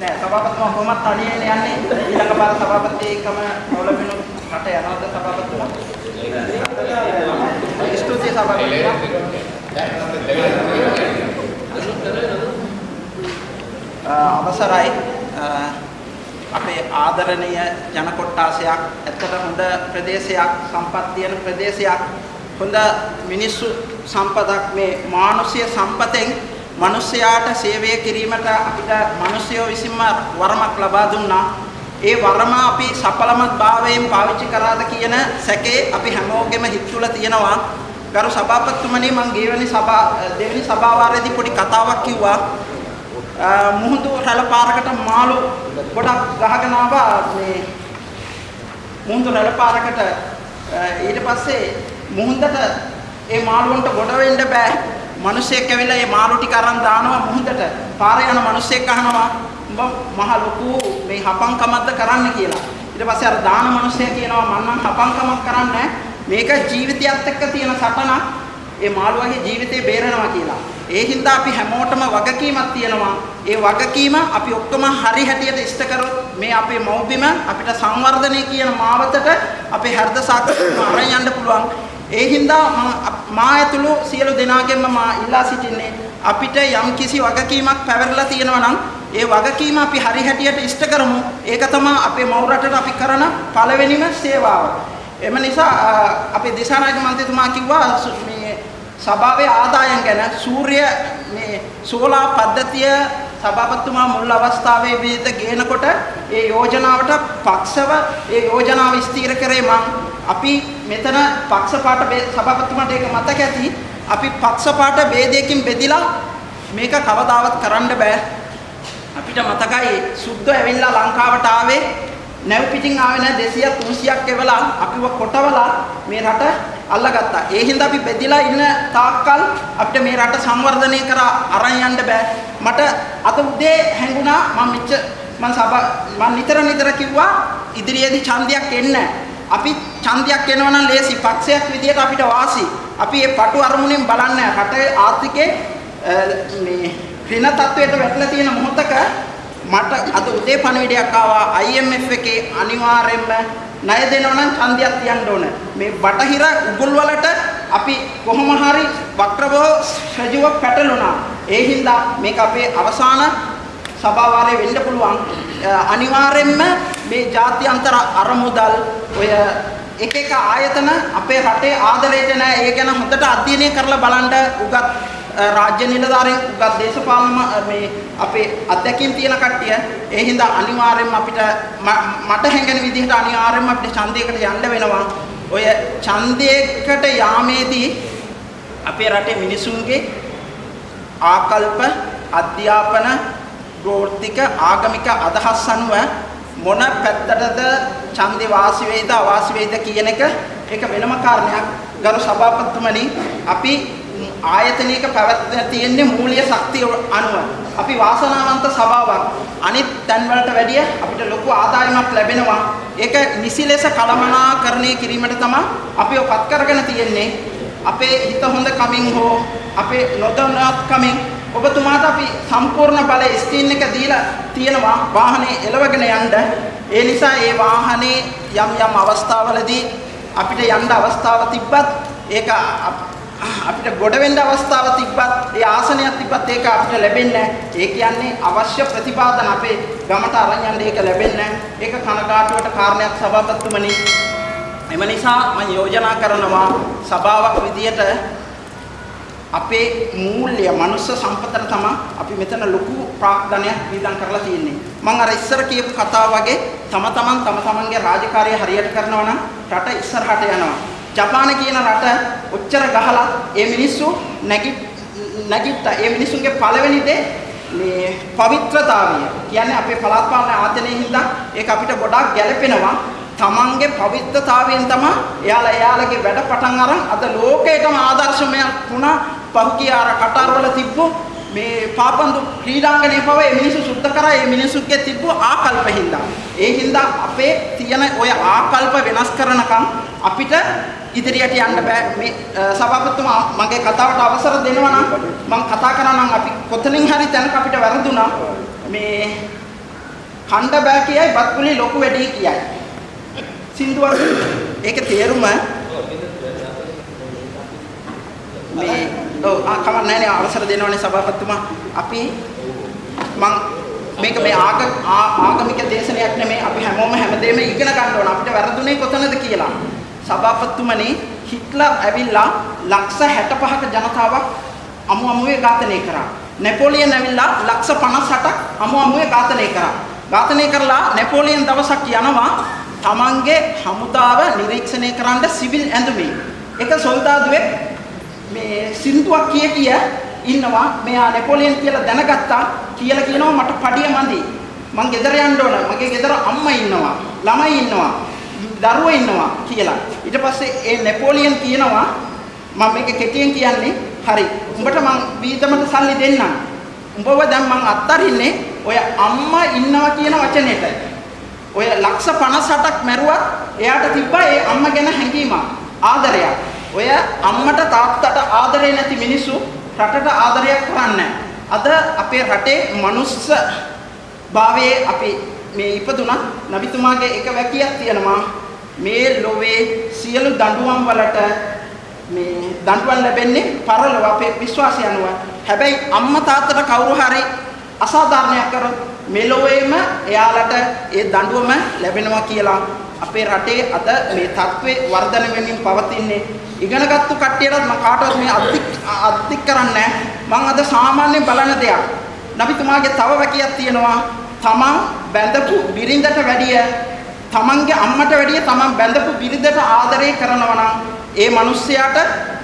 නෑ සභාපතිතුමා කොහොමත් තනියෙන් යන්නේ ඊළඟ පාර සභාපතිකම නොලබිනු රට යනවද සභාපතිතුමා? ස්තුතියි සභාපතිතුමා. අවසරයි අපේ ආදරණීය ජන කොට්ටාසයක් ඇත්තට හොඳ ප්‍රදේශයක් සම්පත් තියෙන ප්‍රදේශයක් හොඳ මිනිස්සු සම්පතක් මේ මානුෂ්‍ය සම්පතෙන් මිනිස්යාට සේවය කිරීමට අපිට මිනිස්යෝ විසින්ම වරමක් ලබා දුන්නා. ඒ වරම අපි සඵලමත් භාවයෙන් පාවිච්චි කරාද කියන සැකේ අපි හැමෝගෙම හිත තුළ තියෙනවා. ගරු සභාපතිතුමනි මම ගියවෙනි සභා දෙවෙනි සභාවාරයේදී පොඩි කතාවක් කිව්වා. මුහුදු රැළ පාරකට මාළු ගොඩක් ගහගෙන ආවා මේ මුහුදු රැළ පාරකට ඊට පස්සේ මුහුදට ඒ මාළුවන්ට ගොඩ වෙන්න බෑ. මිනිස්සෙක් ඇවිල්ලා මේ මාළු ටික අරන් දානවා මුහුදට. පාරේ යන මිනිස්සෙක් අහනවා උඹ මහ ලොකු මේ හපංකමක්ද කරන්න කියලා. ඊට පස්සේ අර දාන මිනිස්සයා කියනවා මම නම් හපංකමක් කරන්නේ මේක ජීවිතයත් එක්ක තියෙන සටනක්. ඒ මාළුවාගේ ජීවිතේ බේරනවා කියලා. ඒ හින්දා අපි හැමෝටම වගකීමක් තියෙනවා. ඒ වගකීම අපි ඔක්කොම හරි හැටියට ඉෂ්ට කරොත් මේ අපේ මව්බිම අපිට සංවර්ධනය කියන මාවතට අපේ හෘද සාක්ෂිය අරන් යන්න පුළුවන්. ඒ හින්දා මා ඇතුළු සියලු දෙනාගෙන්ම මා ඉල්ලා සිටින්නේ අපිට යම් කිසි වගකීමක් පැවරලා තියෙනවා නම් ඒ වගකීම අපි හරි හැටියට ඉෂ්ට කරමු. ඒක තමයි අපේ මව් රටට අපි කරන පළවෙනිම සේවාව. එම නිසා අපේ දිසානායක මන්ත්‍රීතුමා කිව්වා මේ සභාවේ ආදායම් ගැන සූර්ය මේ සෝලා පද්ධතිය සභාපතිතුමා මුල් අවස්ථාවේ විදිහට ගේනකොට ඒ යෝජනාවට පක්ෂව ඒ යෝජනාව ස්ථිර කරේ මං. අපි මෙතන පක්ෂපාත සභාපතිතුමාට ඒක මතක ඇති. අපි පක්ෂපාත ભેදයකින් බෙදිලා මේක කවදාවත් කරන්න බෑ. අපිට මතකයි සුද්ධ ඇවිල්ලා ලංකාවට ආවේ. නැව් පිටින් ආවේ නැහැ 200 300ක් එවලා. අපිව කොටවලා මේ රට අල්ලගත්තා. ඒ හින්දා අපි බෙදිලා ඉන්න තාක්කල් අපිට මේ රට සංවර්ධනය කර අරන් යන්න බෑ. මට අත උදේ හැංගුණා මම මෙච්ච මම සභා මම නිතර නිතර කිව්වා ඉදිරියේදී ඡන්දයක් එන්න. අපි ඡන්දයක් එනවා නම් ලේසි පක්ෂයක් විදියට අපිට වාසි. අපි මේ පටු අරමුණෙන් බලන්නේ රටේ ආර්ථිකේ මේ ඍණ තත්වයට වැටලා තියෙන මොහොතක මට අද උදේ පණිවිඩයක් ආවා IMF එකේ අනිවාර්යයෙන්ම ණය දෙනවා නම් ඡන්දයක් තියන්න ඕන. මේ බටහිර උගුල් වලට අපි කොහොම හරි වක්‍රව ශ්‍රජුව පැටළුණා. ඒ හින්දා මේක අපේ අවසාන සභාවාරය වෙන්න පුළුවන්. අනිවාර්යයෙන්ම මේ ජාත්‍යන්තර අරමුදල් ඔය එක එක ආයතන අපේ රටේ ආදරයට නැහැ. ඒ ගැන හොඳට අධ්‍යයනය කරලා බලන්න උගත් රාජ්‍ය නිලධාරීන් උගත් දේශපාලන මේ අපේ අධ්‍යක්ෂින් තියෙන කට්ටිය ඒ හින්දා අනිවාර්යයෙන්ම අපිට මට හැඟෙන විදිහට අනිවාර්යයෙන්ම අපිට ඡන්දයකට යන්න වෙනවා. ඔය ඡන්දයකට යාමේදී අපේ රටේ මිනිසුන්ගේ ආකල්ප අධ්‍යාපන ගෝත්‍රික ආගමික අදහස් අනුව මොන පැත්තටද ඡන්දේ වාසි වේද අවාසි වේද කියන එක ඒක වෙනම කාරණයක්. ගරු සභාපතිතුමනි අපි ආයතනයක පැවැත්ම තියෙන්නේ මූලික ශක්තිය අනුව. අපි වාසනාවන්ත සභාවක්. අනිත් තැන්වලට වැඩිය අපිට ලොකු ආදායමක් ලැබෙනවා. ඒක නිසි ලෙස කළමනාකරණය කිරීමට තමයි අපි ඔපත් කරගෙන තියෙන්නේ. අපේ හිත හොඳ කමින් හෝ අපේ නොදන්නත් කමින් ඔබතුමාට අපි සම්පූර්ණ බලය ස්ක්‍රීන් එක දීලා තියෙනවා වාහනේ එලවගෙන යන්න. ඒ නිසා ඒ වාහනේ යම් යම් අවස්ථාවලදී අපිට යන්න අවස්ථාව තිබ්බත් ඒක අපිට ගොඩ වෙන්න අවස්ථාව තිබ්බත් ඒ ආසනයක් තිබ්බත් ඒක අපිට ලැබෙන්නේ ඒ කියන්නේ අවශ්‍ය ප්‍රතිපාදන අපේ ගමට අරන් යන්න ඒක ලැබෙන්නේ ඒක කනගාටුවට කාරණයක් සභාපතිතුමනි. එම නිසා මම යෝජනා කරනවා සභාවක් විදියට අපේ මූල්‍ය මනුස්ස සම්පතට තමයි අපි මෙතන ලොකු ප්‍රාග්ධනයක් විඳන් කරලා තියෙන්නේ. මම අර ඉස්සර කියපු කතාව වගේ තම තමන් තම තමන්ගේ රාජකාරිය හරියට කරනවා නම් රට ඉස්සරහට යනවා. ජපාන කියන රට ඔච්චර ගහලා ඒ මිනිස්සු නැගි නැගිට්ටා. ඒ මිනිස්සුන්ගේ පළවෙනි දේ මේ පවිත්‍රතාවය. කියන්නේ අපේ පළාත් පාලන ආයතනයේ හින්දා ඒක අපිට ගොඩාක් ගැළපෙනවා. තමන්ගේ පවිත්‍රතාවයෙන් තමයි එයාලා එයාලගේ වැඩ පටන් අරන් අද ලෝකයටම ආදර්ශමයක් වුණා පහුගිය අර කටාරවල තිබ්බ මේ පාපන්දු ක්‍රීඩාංගණය පව ඒ මිනිස්සු සුද්ධ කරා ඒ මිනිස්සුගේ තිබ්බ ආකල්ප හින්දා. ඒ හින්දා අපේ තියෙන ඔය ආකල්ප වෙනස් කරනකම් අපිට ඉදිරියට යන්න බෑ. මේ සභාපතිතුමා මගේ කතාවට අවසර දෙනවා නම් මම කතා කරා නම් අපි කොතනින් හරි තැනක අපිට වැරදුනා. මේ කණ්ඩ බෑ කියයි බත්කුලි ලොකු වැඩි කියයි. සින්දුවක්. ඒකේ තේරුම? මේ ඔව් ආ කමක් නැහැ නේ අවසර දෙනවනේ සභාපතිතුමා. අපි මං මේක මේ ආග ආගමික දේශනයක් නෙමෙයි අපි හැමෝම හැමදේම ඉගෙන ගන්න ඕන. අපිට වැරදුනේ කොතනද කියලා. සභාපතිතුමනි හිට්ලර් ඇවිල්ලා ලක්ෂ 65ක ජනතාවක් අමු අමුවේ ඝාතනය කරා. නෙපෝලියන් ඇවිල්ලා ලක්ෂ 58ක් අමු අමුවේ ඝාතනය කරා. ඝාතනය කරලා නෙපෝලියන් දවසක් යනවා තමන්ගේ හමුදාව නිරීක්ෂණය කරන්න සිවිල් ඇඳුමේ එක සොල්දාදුවෙක් මේ සින්දුවක් කිය කිය ඉන්නවා. මෙයා නෙපෝලියන් කියලා දැනගත්තා. කියලා කියනවා මට පඩිය මදි. මං ගෙදර යන්න ඕන. මගේ ගෙදර අම්මා ඉන්නවා ළමයි ඉන්නවා දරුවෝ ඉන්නවා කියලා. ඊට පස්සේ ඒ නෙපෝලියන් කියනවා මම මේක කෙටියෙන් කියන්නේ. හරි. උඹට මං වීදමට සල්ලි දෙන්නම්. උඹව දැන් මං අත්තරින්නේ ඔය අම්මා ඉන්නවා කියන වචනෙට. ඔය ලක්ෂ 58ක් මැරුවත් එයාට තිබ්බා ඒ අම්මා ගැන හැඟීමක් ආදරයක්. ඔය අම්මට තාත්තට ආදරේ නැති මිනිස්සු රටට ආදරයක් කරන්නේ අද අපේ රටේ මනුස්ස භාවයේ අපි මේ ඉපදුනත් නබිතුමාගේ එක වැකියක් තියෙනවා. මේ ලෝවේ සියලු දඬුවම් වලට මේ දඬුවම් ලැබෙන්නේ පරලොව අපේ විශ්වාසය අනුව. හැබැයි අම්මා තාත්තට කවුරු හරි අසාධාරණයක් කරොත් මෙලොවේම එයාලට ඒ දඬුවම ලැබෙනවා කියලා අපේ රටේ අද මේ තත්ත්වේ වර්ධනය වෙමින් පවතින්නේ. ඉගෙනගත්තු කට්ටියටත් මම කාටවත් මේ අධික් අධික් කරන්නේ මම අද සාමාන්‍ය බලන දෙයක්. නබිතුමාගේ තව වැකියක් තියෙනවා. තමන් බැඳපු බිරිඳට වැඩිය තමන්ගේ අම්මට වැඩිය තමන් බැඳපු බිරිඳට ආදරය කරනවා නම් ඒ මිනිස්යාට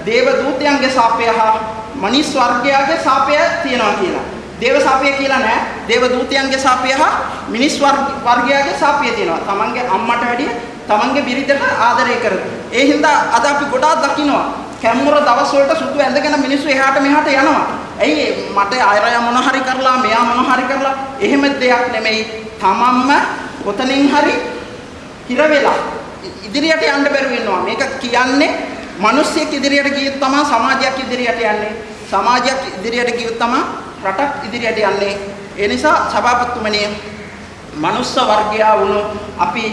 දේව දූතයන්ගේ සාපය හා මනිස් වර්ගයාගේ සාපය තියෙනවා කියලා. දේව සාපය කියලා නෑ. දේව දූතයන්ගේ සාපය හා මිනිස් වර්ගයාගේ සාපය තියෙනවා. තමන්ගේ අම්මට වැඩිය තමන්ගේ බිරිඳට ආදරය කරන. ඒ හින්දා අද අපි ගොඩාක් දකින්නවා. කැම්මුර දවස් වලට සුදු ඇඳගෙන මිනිස්සු එහාට මෙහාට යනවා. ඇයි මට අයරය මොන හරි කරලා මෙයා මොන හරි කරලා එහෙම දෙයක් නෙමෙයි. තමන්ම කොතනින් හරි හිර වෙලා ඉදිරියට යන්න බැරුව ඉන්නවා. මේක කියන්නේ මිනිස්සෙක් ඉදිරියට ගියොත් තමයි සමාජයක් ඉදිරියට යන්නේ. සමාජයක් ඉදිරියට ගියොත් තමයි රටක් ඉදිරියට යන්නේ. ඒ නිසා සභාපතිතුමනි මනුස්ස වර්ගයා වුණු අපි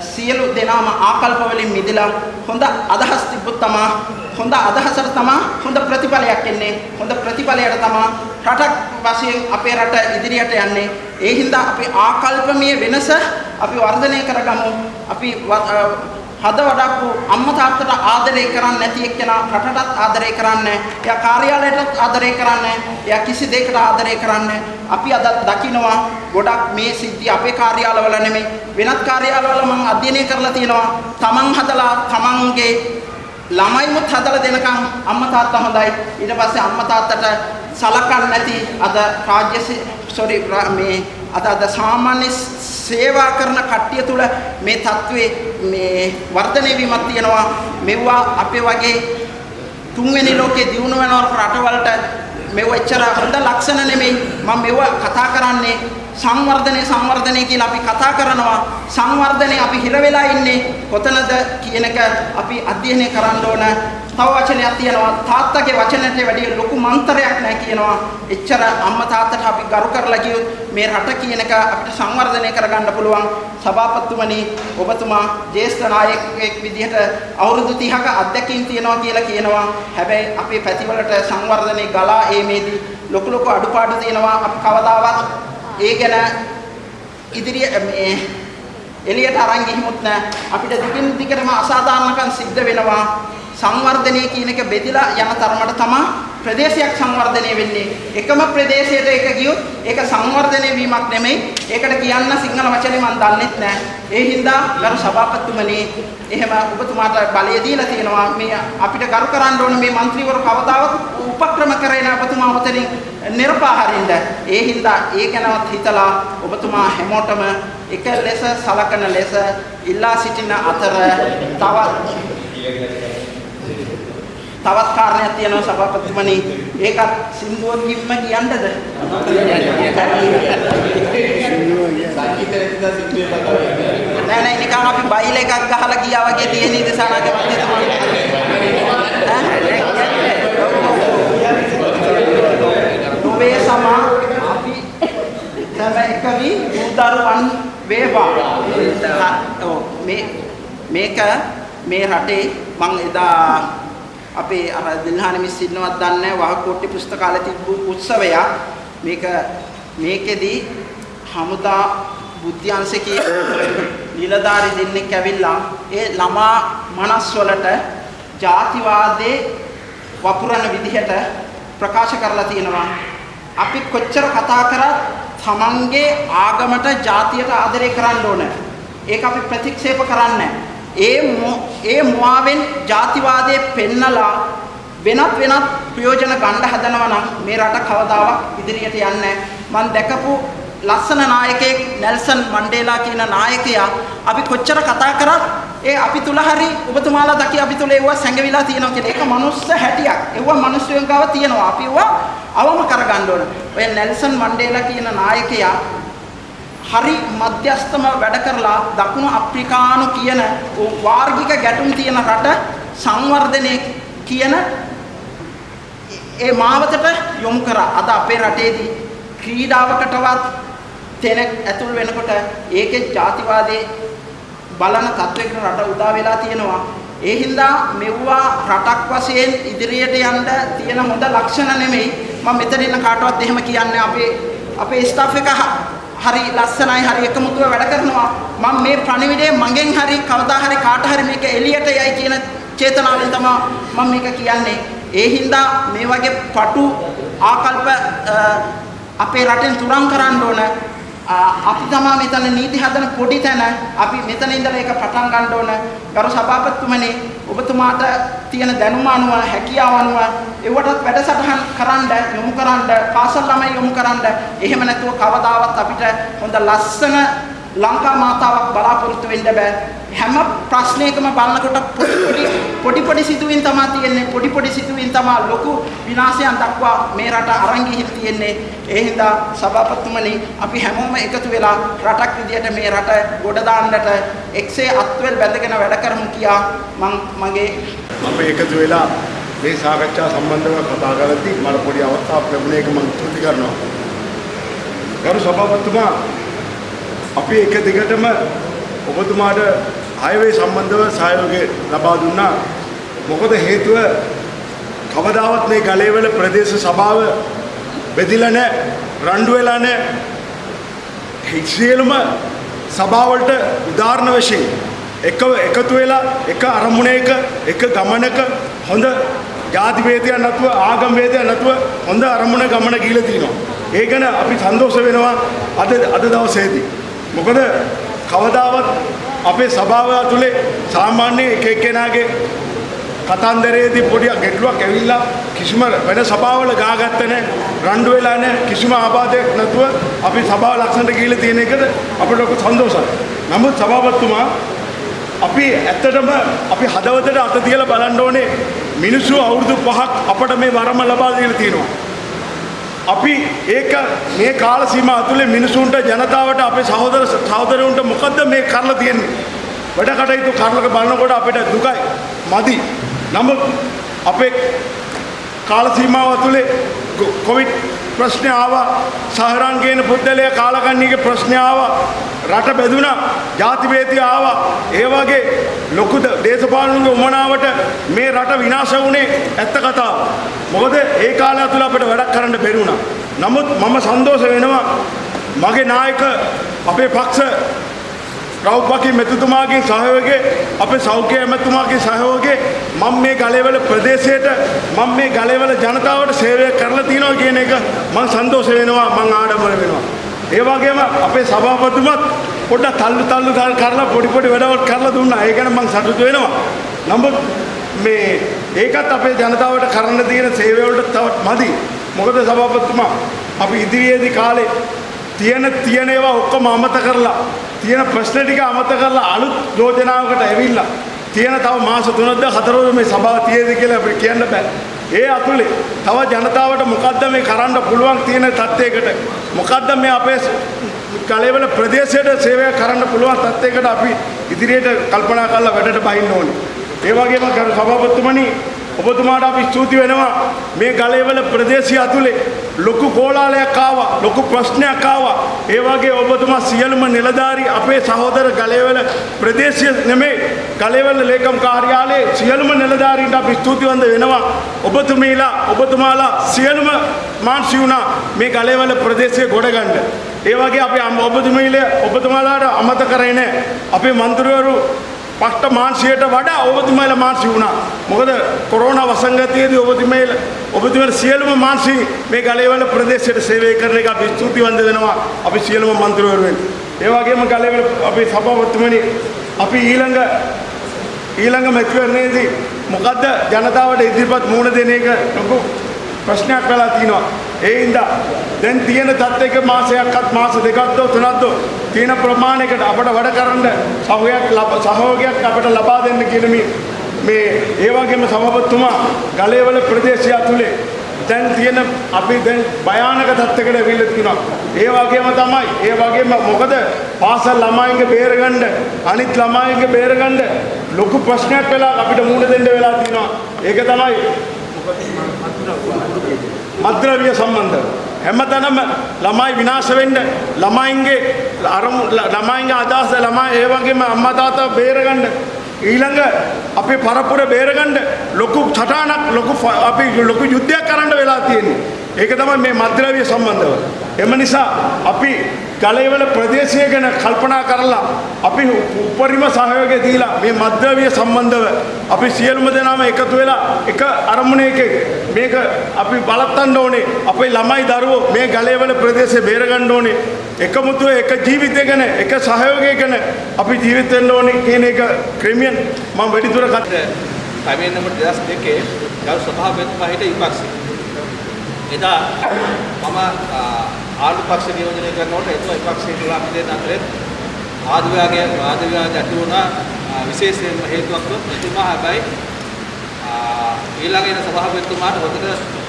සියලු දෙනාම ආකල්ප වලින් මිදලා හොඳ අදහස් තිබ්බොත් තමා හොඳ අදහසට තමා හොඳ ප්‍රතිඵලයක් එන්නේ. හොඳ ප්‍රතිඵලයට තමා රටක් වශයෙන් අපේ රට ඉදිරියට යන්නේ. ඒ හින්දා අපි ආකල්පමය වෙනස අපි වර්ධනය කරගමු. අපි හද වඩක්කු අම්මා තාත්තට ආදරය කරන්නේ නැති එක්කෙනා රටටත් ආදරය කරන්නේ. එයා කාර්යාලයටත් ආදරය කරන්නේ. එයා කිසි දෙයකට ආදරය කරන්නේ. අපි අද දකිනවා ගොඩක් මේ සිද්ධි අපේ කාර්යාලවල නෙමෙයි. වෙනත් කාර්යාලවල මම අධ්‍යයනය කරලා තියෙනවා. තමන් හදලා තමන්ගේ ළමයිමුත් හදලා දෙනකම් අම්මා තාත්තා හොඳයි. ඊට පස්සේ අම්මා තාත්තට සලකන්නේ නැති අද රාජ්‍ය සෝරි මේ අද අද සාමාන්‍ය සේවා කරන කට්ටිය තුල මේ தત્ත්වයේ මේ වර්ධනය වීමක් තියෙනවා. මෙවුවා අපේ වගේ තුන්වෙනි ලෝකේ දියුණු වෙන රටවලට මෙව එච්චර හොඳ ලක්ෂණ නෙමෙයි. මම මෙව කතා කරන්නේ සංවර්ධනය සංවර්ධනය කියලා අපි කතා කරනවා. සංවර්ධනය අපි හිර වෙලා ඉන්නේ කොතනද කියන එක අපි අධ්‍යයනය කරන්න ඕන. තව වචනයක් තියෙනවා. තාත්තගේ වචනට වැඩිය ලොකු මන්තරයක් නැහැ කියනවා. එච්චර අම්මා තාත්තට අපි ගරු කරලා කියොත් මේ රට කියන එක අපිට සංවර්ධනය කරගන්න පුළුවන්. සභාපතිතුමනි ඔබතුමා ජ්‍යෙෂ්ඨ නායකයෙක් විදිහට අවුරුදු 30ක අත්දැකීම් තියෙනවා කියලා කියනවා. හැබැයි අපේ පැතිවලට සංවර්ධනයේ ගලා ඒමේදී ලොකු ලොකු අඩුපාඩු තියෙනවා. අපි කවදාවත් ඒ ගැන ඉදිරිය මේ එළියට අරන් ගිහිමුත් නෑ. අපිට දිගින් දිගටම අසාධාරණකම් සිද්ධ වෙනවා. සංවර්ධනය කියන එක බෙදලා යන තරමට තමයි ප්‍රදේශයක් සංවර්ධනය වෙන්නේ. එකම ප්‍රදේශයට එක ගියොත් ඒක සංවර්ධනය වීමක් නෙමෙයි. ඒකට කියන්න සිංහල වචනේ මම දන්නෙත් නෑ. ඒ හින්දා ගරු සභාපතිතුමනි එහෙම ඔබතුමාට බලය දීලා තියෙනවා මේ අපිට කරු කරන්න ඕන මේ മന്ത്രിවරු කවදාවත් උපක්‍රම කරේ නෑ ඔබතුමා ඔතනින් නිර්පාහරින්ද. ඒ හින්දා ඒ ගැනවත් හිතලා ඔබතුමා හැමෝටම එක ලෙස සලකන ලෙස ඉල්ලා සිටින අතර තවත් තවත් කාරණයක් තියෙනවා සභාපතිතුමනි ඒකත් සින්දුවකින්ම කියන්නද නෑ නෑ නිකන් අපි බයිල් එකක් ගහලා ගියා වගේ තියෙන ඉදසනාක ඔබේ සමා අපි තම එකවි උදරුවන් වේවා මේ මේක මේ රටේ මං එදා අපේ අර දිල්හාන මිස් ඉන්නවත් දන්නේ වහකොට්ටි පුස්තකාලේ තිබ්බු උත්සවයක්. මේක මේකෙදි හමුදා බුද්ධ්‍යංශකී නිලධාරි දෙන්නෙක් ඇවිල්ලා ඒ ළමා මනස් වලට ಜಾතිවාදේ වපුරන විදිහට ප්‍රකාශ කරලා තියෙනවා. අපි කොච්චර කතා කරත් තමන්ගේ ආගමට ජාතියට ආදරය කරන්න ඕන. ඒක අපි ප්‍රතික්ෂේප කරන්නේ ඒ ඒ මුවාවෙන් ජාතිවාදයේ පෙන්නලා වෙනත් වෙනත් ප්‍රයෝජන ගන්න හදනවා නම් මේ රට කවදාවත් ඉදිරියට යන්නේ මම දැකපු ලස්සන නායකයෙක් නෙල්සන් මණ්ඩේලා කියන නායකයා අපි කොච්චර කතා කරත් ඒ අපි තුල හරි ඔබතුමාලා දකි අපි තුල ඒව සැඟවිලා තියෙනවා කියලා. ඒක මනුස්ස හැටියක්. ඒව මිනිස්සුන් ගාව තියෙනවා. අපි ඒව අවම කරගන්න ඕන. ඔය නෙල්සන් මණ්ඩේලා කියන නායකයා හරි මධ්‍යස්තම වැඩ කරලා දකුණු අප්‍රිකානු කියන වාර්ගික ගැටුම් තියෙන රට සංවර්ධනය කියන ඒ මාවතට යොමු කරා. අද අපේ රටේදී ක්‍රීඩාවකටවත් තැනක් ඇතුල් වෙනකොට ඒකේ ජාතිවාදයේ බලන තත්වයකට රට උදා වෙලා තියෙනවා. ඒ හින්දා මෙව්වා රටක් වශයෙන් ඉදිරියට යන්න තියෙන හොඳ ලක්ෂණ නෙමෙයි. මම මෙතන ඉන්න කාටවත් එහෙම කියන්නේ අපේ අපේ ස්ටාෆ් එක හරි ලස්සනයි හරි එකමුතුව වැඩ කරනවා. මම මේ ප්‍රණිවිඩය මගෙන් හරි කවදා හරි කාට හරි මේක එළියට යයි කියන චේතනාවෙන් තමයි මම මේක කියන්නේ. ඒ හින්දා මේ වගේ පටු ආකල්ප අපේ රටෙන් තුරන් කරන්න ඕන. අපි තමයි මෙතන නීති හදන පොඩි තැන අපි මෙතන ඉඳලා ඒක පටන් ගන්න ඕන. ගරු සභාපතිතුමනි ඔබතුමාට තියෙන දැනුම අනුව හැකියාව අනුව ඒවටත් වැඩසටහන් කරන්න යොමු කරන්න පාසල් ළමයි යොමු කරන්න. එහෙම නැතුව කවදාවත් අපිට හොඳ ලස්සන ලංකා මාතාවක් බලාපොරොත්තු වෙන්න බෑ. හැම ප්‍රශ්නයකම බලනකොට පොඩි පොඩි පොඩි පොඩි සිදුවීම් තමයි තියෙන්නේ. පොඩි පොඩි සිදුවීම් තමයි ලොකු විනාශයන් දක්වා මේ රට අරන් ගිහින් තියෙන්නේ. ඒ හින්දා සභාපතිතුමනි අපි හැමෝම එකතු වෙලා රටක් විදියට මේ රට ගොඩ දාන්නට එක්සේ අත්වල බැඳගෙන වැඩ කරමු කියා මම මගේ අපි එකතු වෙලා මේ සාකච්ඡා සම්බන්ධව කතා කරද්දී මට පොඩි අවස්ථාවක් ලැබුණ එක මම තුති කරනවා. ගරු සභාපතිතුමා අපි එක දිගටම ඔබතුමාට හයිවේ සම්බන්ධව සහයෝගය ලබා දුන්නා. මොකද හේතුව කවදාවත් මේ ගලේවල ප්‍රදේශ සභාව බෙදිලා නැහැ, රණ්ඩු වෙලා නැහැ. සියලුම සභාවලට උදාහරණ වශයෙන් එක එකතු වෙලා එක අරමුණයක එක ගමනක හොඳ ජාති වේදයක් නැතුව ආගම් වේදයක් නැතුව හොඳ අරමුණ ගමන ගිහිලා තිනවා. ඒ ගැන අපි සන්තෝෂ වෙනවා අද අද දවසේදී. මොකද කවදාවත් අපේ සභාව ඇතුලේ සාමාන්‍ය එක එක්කෙනාගේ කතන්දරයේදී පොඩි ගැටලුවක් ඇවිල්ලා කිසිම වෙන සභාවල ගාගත්ත නැහැ රණ්ඩු වෙලා නැහැ කිසිම ආබාධයක් නැතුව අපි සභාව ලක්ෂණට ගිහිල්ලා තියෙන එකට අපිට ලොකු සන්තෝෂයි. නමුත් සභාපතිතුමා අපි ඇත්තටම අපි හදවතට අත තියලා බලන්න ඕනේ මිනිස්සු අවුරුදු පහක් අපට මේ වරම ලබා දීලා තියෙනවා. අපි ඒක මේ කාල සීමාව ඇතුලේ මිනිසුන්ට ජනතාවට අපේ සහෝදර සහෝදරයන්ට මොකද්ද මේ කරලා තියෙන්නේ? වැඩ කටයුතු කරලක බලනකොට අපිට දුකයි මදි. නමුත් අපේ කාල සීමාව ඇතුලේ කොවිඩ් ප්‍රශ්න ආවා. සහරංගේන පුද්ගලයා කාලකන්ණිගේ ප්‍රශ්න ආවා. රට බෙදුණා ಜಾති ભેදය ආවා. ඒ වගේ ලොකු දේශපාලනුගේ උමනාවට මේ රට විනාශ වුණේ ඇත්ත කතාව. මොකද ඒ කාලය තුල අපිට වැඩක් කරන්න බැරි වුණා. නමුත් මම සන්තෝෂ වෙනවා. මගේ නායක අපේ පක්ෂ රව්පකි මෙතුතුමාගේ සහයෝගය අපේ සෞඛ්‍ය ඇමතුමාගේ සහයෝගය මම මේ ගලේවල ප්‍රදේශයට මම මේ ගලේවල ජනතාවට සේවය කරලා තියෙනවා කියන එක මම සන්තෝෂ වෙනවා මම ආඩම්බර වෙනවා. ඒ වගේම අපේ සභාපතිතුමත් පොඩ්ඩක් තල්ලු තල්ලු කරලා පොඩි පොඩි වැඩවල් කරලා දුන්නා. ඒ ගැන මම සතුටු වෙනවා. නමුත් මේ ඒකත් අපේ ජනතාවට කරන්න තියෙන සේවය වලට තවත් මදි. මොකද සභාපතිතුමා අපි ඉදිරියේදී කාලේ තියෙන තියෙන ඒවා ඔක්කොම අමත කරලා තියෙන ප්‍රශ්න ටික අමත කරලා අලුත් යෝජනාවකට ඇවිල්ලා තියෙන තව මාස 3ක්ද 4ක්ද මේ සභාව තියෙද කියලා අපිට කියන්න බෑ. ඒ අතුලේ තව ජනතාවට මොකද්ද මේ කරන්න පුළුවන් තියෙන තත්යකට මොකද්ද මේ අපේ කලෙවල ප්‍රදේශයට සේවය කරන්න පුළුවන් තත්යකට අපි ඉදිරියට කල්පනා කරලා වැඩට බහින්න ඕනේ. ඒ වගේම ගරු සභාපතිතුමනි ඔබතුමාට අපි ස්තුති වෙනවා මේ ගලේවල ප්‍රදේශය ඇතුලේ ලොකු කෝලාලයක් ආවා ලොකු ප්‍රශ්නයක් ආවා. ඒ වගේ ඔබතුමා සියලුම නිලධාරී අපේ සහෝදර ගලේවල ප්‍රදේශය නෙමේ ගලේවල ලේකම් කාර්යාලයේ සියලුම නිලධාරීන්ට අපි ස්තුතිවන්ත වෙනවා. ඔබතුමීලා ඔබතුමාලා සියලුම මාන්සි වුණා මේ ගලේවල ප්‍රදේශය ගොඩ ගන්න. ඒ වගේ අපි ඔබතුමීලා ඔබතුමාලාට අමතක කරේ නැහැ අපේ මන්ත්‍රීවරු පට්ට මාංශයට වඩා ඔබතුමාලා මාංශි වුණා. මොකද කොරෝනා වසංගතයේදී ඔබතුමාලා ඔබතුමාලා සියලුම මාංශි මේ ගලේවල ප්‍රදේශයට සේවය කරන එක අපි ස්තුතිවන්ත වෙනවා. අපි සියලුම මන්ත්‍රීවරු වෙන. ඒ වගේම ගලේවල අපි සභාපතිතුමනි අපි ඊළඟ ඊළඟ මැතිවරණයේදී මොකද්ද ජනතාවට ඉදිරිපත් මුහුණ දෙන එක ලොකු ප්‍රශ්නයක් වෙලා තියෙනවා. ඒ හින්දා දැන් තියෙන තත්ත්වයක මාසයක්වත් මාස දෙකක්ද තුනක්ද තියෙන ප්‍රමාණයකට අපට වැඩ කරන්න සහයෝගයක් සහයෝගයක් අපට ලබා දෙන්න කියන මේ මේ ඒ වගේම සභාපතිතුමා ගලේවල ප්‍රදේශය ඇතුලේ දැන් තියෙන අපි දැන් භයානක තත්ත්වයකට ඇවිල්ලා තියෙනවා. ඒ වගේම තමයි ඒ වගේම මොකද පාසල් ළමයින්ගේ බේරගන්න අනිත් ළමයින්ගේ බේරගන්න ලොකු ප්‍රශ්නයක් වෙලා අපිට මුහුණ දෙන්න වෙලා තියෙනවා. ඒක තමයි මද්‍රව්‍ය සම්බන්ධ හැමතැනම ළමයි විනාශ වෙන්න ළමයින්ගේ අරමු ළමයින්ගේ අදහස ළමයි ඒ වගේම අම්මා තාත්තා බේරගන්න ඊළඟ අපේ පරපුර බේරගන්න ලොකු සටහනක් ලොකු අපි ලොකු යුද්ධයක් කරන්න වෙලා තියෙන්නේ. ඒක තමයි මේ මද්‍රව්‍ය සම්බන්ධව. එම නිසා අපි ගලේවල ප්‍රදේශය ගැන කල්පනා කරලා අපි උපරිම සහයෝගය දීලා මේ මද්‍රව්‍ය සම්බන්ධව අපි සියලුම දෙනාම එකතු වෙලා එක අරමුණයකින් මේක අපි බලත්තන්න ඕනේ. අපේ ළමයි දරුවෝ මේ ගලේවල ප්‍රදේශය බේරගන්න ඕනේ. එකමුතුව එක ජීවිතය ගැන එක සහයෝගය ගැන අපි ජීවිත වෙන්න ඕනේ කියන එක ක්‍රමියන් මම වැඩිදුර කතා පැමිණෙන නම්බර් 2002 ගල් සභාපතිතුමා හිට විපක්ෂ එදා මම ආණ්ඩු පක්ෂ නියෝජනය කරනකොට එතුමා විපක්ෂයේ තුලා දෙන්න අතරේ ආද විභාගයේ ආද විභාගය ඇති වුණා. විශේෂයෙන්ම හේතුවක් එතුමා හැබැයි ඊළඟ එන සභාපතිතුමාට හොඳට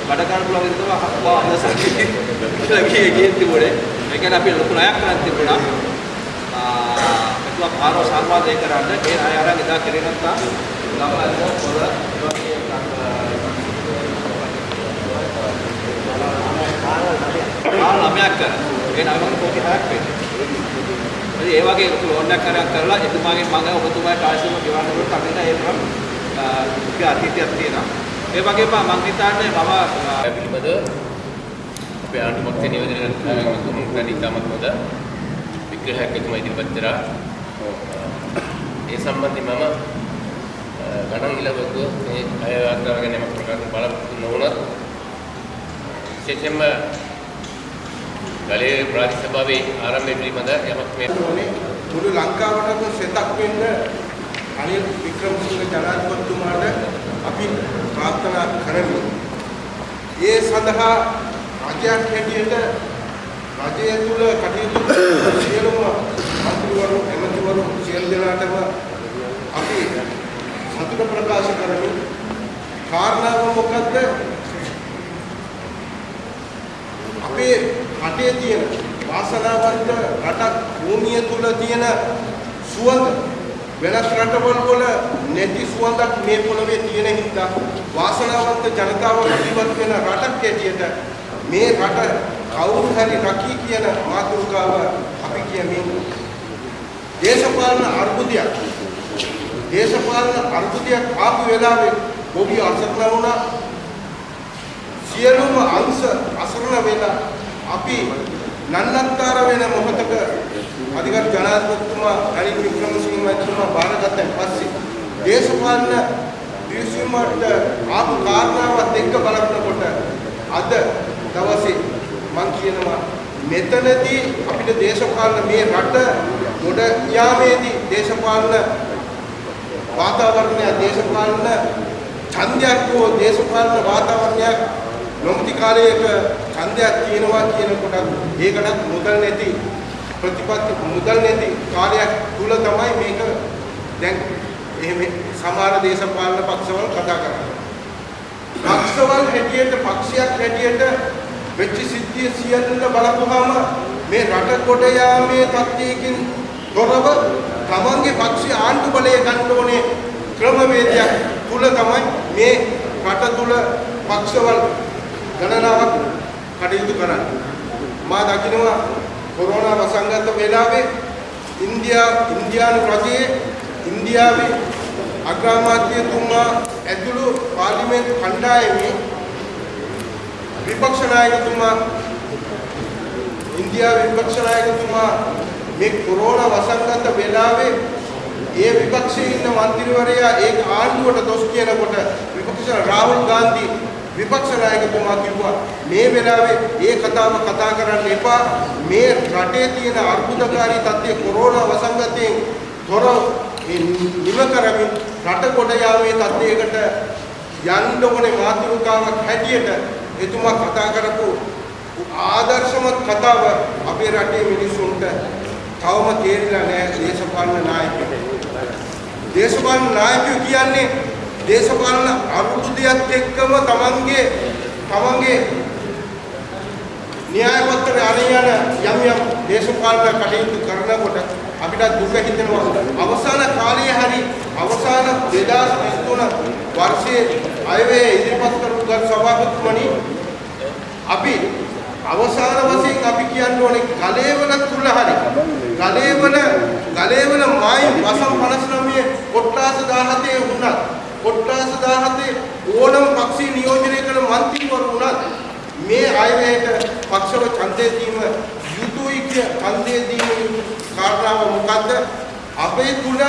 වැඩ කරන්න පුළුවන් විදිහට අපවා අදසක් කියලා කියේ කියේ තිබුණේ. ඒ කියන්නේ අපි ලොකු ණයක් කරන් තිබුණා. එතුමා පාරව සම්වාදනය කරන්න. ඒ අය අරන් එදා කරේ නැත්නම් ළමයින්ට පොළ වගේ ආ ළමයක් කරා. ඒ නමකට කෝටි 6ක් වෙන්නේ. ඉතින් ඒ වගේ ලොකු ලෝන් එකක් කරන් කරලා එතුමාගෙන් මම ඔබතුමාට ආශිර්වාද ගෙවන්න ඕන කමින ඒ තරම් දුක අතීතයක් තියෙනවා. ඒ වගේම මම හිතන්නේ මම පිළිබඳ අපේ ආණ්ඩු පක්ෂ නියෝජනය කරන ඉතාමත් හොඳ විග්‍රහයක් එතුමා ඉදිරිපත් කරා. ඒ සම්බන්ධයෙන් මම ගණන් ඉලවක මේ අය වාර්තාව ගැන යමක් ප්‍රකාශ බලාපොරොත්තු නොවුණත් විශේෂයෙන්ම ගලේ ප්‍රාදේශ සභාවේ ආරම්භය පිළිබඳ යමක් මේ මුළු ලංකාවටම සෙතක් වෙන්න අනිල් වික්‍රමසිංහ ජනාධිපතිතුමාට අපි ප්‍රාර්ථනා කරමු. ඒ සඳහා රජයක් හැටියට රජය තුල කටයුතු සියලුම මන්ත්‍රීවරු එමෙතිවරු සියලු දෙනාටම අපි සතුට ප්‍රකාශ කරමින් කාරණාව මොකද්ද? අපේ රටේ තියෙන වාසනාවන්ත රටක් භූමිය තුල තියෙන සුවඳ වෙනත් රටවල් වල නැති සුවඳක් මේ පොළවේ තියෙන හින්දා වාසනාවන්ත ජනතාව ජීවත් වෙන රටක් හැටියට මේ රට කවුරු හරි රකී කියන මාතෘකාව අපි කියමින් දේශපාලන අර්බුදයක් දේශපාලන අර්බුදයක් ආපු වෙලාවේ බොබි අසරණ වුණා. සියලුම අංශ අසරණ වෙලා අපි නන්නත්තර වෙන මොහොතක අධිකර ජනාධිපතිතුමා රනිල් වික්‍රමසිංහ මහත්මයා බාරගත්තන් පස්සේ දේශපාලන දිවිසීමට ආපු කාරණාවත් එක්ක බලනකොට අද දවසේ මම කියනවා මෙතනදී අපිට දේශපාලන මේ රට ගොඩ යාමේදී දේශපාලන වාතාවරණය දේශපාලන ඡන්දයක් හෝ දේශපාලන වාතාවරණයක් නොමති කාලයක ඡන්දයක් තියෙනවා කියනකොට ඒකටත් මුදල් නැති ප්‍රතිපත්ති මුදල් නැති කාලයක් තුල තමයි මේක දැන් එහෙම සමහර දේශපාලන පක්ෂවල කතා කරන්නේ. පක්ෂවල හැටියට පක්ෂයක් හැටියට වෙච්ච සිද්ධිය සියල්ල බලපුවාම මේ රට කොට යාමේ තත්ත්වයකින් තොරව තමන්ගේ පක්ෂය ආණ්ඩු බලය ගන්න ඕනේ ක්‍රමවේදයක් තුල තමයි මේ රට තුල පක්ෂවල ගණනාවක් කටයුතු කරන්න. මා දකිනවා කොරෝනා වසංගත වෙලාවේ ඉන්දියා ඉන්දියානු රජයේ ඉන්දියාවේ අග්‍රාමාත්‍යතුමා ඇතුළු පාර්ලිමේන්තු කණ්ඩායමේ විපක්ෂ නායකතුමා ඉන්දියාවේ විපක්ෂ නායකතුමා මේ කොරෝනා වසංගත වෙලාවේ ඒ විපක්ෂයේ ඉන්න മന്ത്രിවරයා ඒ ආණ්ඩුවට දොස් කියනකොට විපක්ෂ රාහුල් ගාන්ධි විපක්ෂ නායකතුමා කිව්වා මේ වෙලාවේ ඒ කතාව කතා කරන්න එපා මේ රටේ තියෙන අර්බුදකාරී තත්ත්වය කොරෝනා වසංගතයෙන් තොර නිම කරමින් රට කොට යාමේ තත්ත්වයකට යන්න ඕනේ මාතෘකාවක් හැටියට එතුමා කතා කරපු ආදර්ශමත් කතාව අපේ රටේ මිනිස්සුන්ට තවම තේරිලා නැහැ දේශපාලන නායකයෝ. දේශපාලන නායකයෝ කියන්නේ දේශපාලන අරුබුදයක් එක්කම තමන්ගේ තමන්ගේ න්‍යාය පත්‍ර අරියන යම් යම් දේශපාලන කටයුතු කරනකොට අපිට දුක හිතෙනවා. අවසාන කාලයේ හරි අවසාන 2023 වර්ෂයේ අයවේ ඉදිරිපත් කරපු ගල් සභාපතිතුමනි අපි අවසාන වශයෙන් අපි කියන්න ඕනේ ගලේවල තුල හරි ගලේවල ගලේවල මායි වසම් 59 කොට්ටාස 17 වුණත් කොට්ටාස 17 ඕනම පක්ෂී නියෝජනය කළ මන්ත්‍රීවරු වුණත් මේ අයවැයට පක්ෂව ඡන්දය දීම යුතුයි කිය ඡන්දය දීම කාරණාව මොකද්ද? අපේ තුල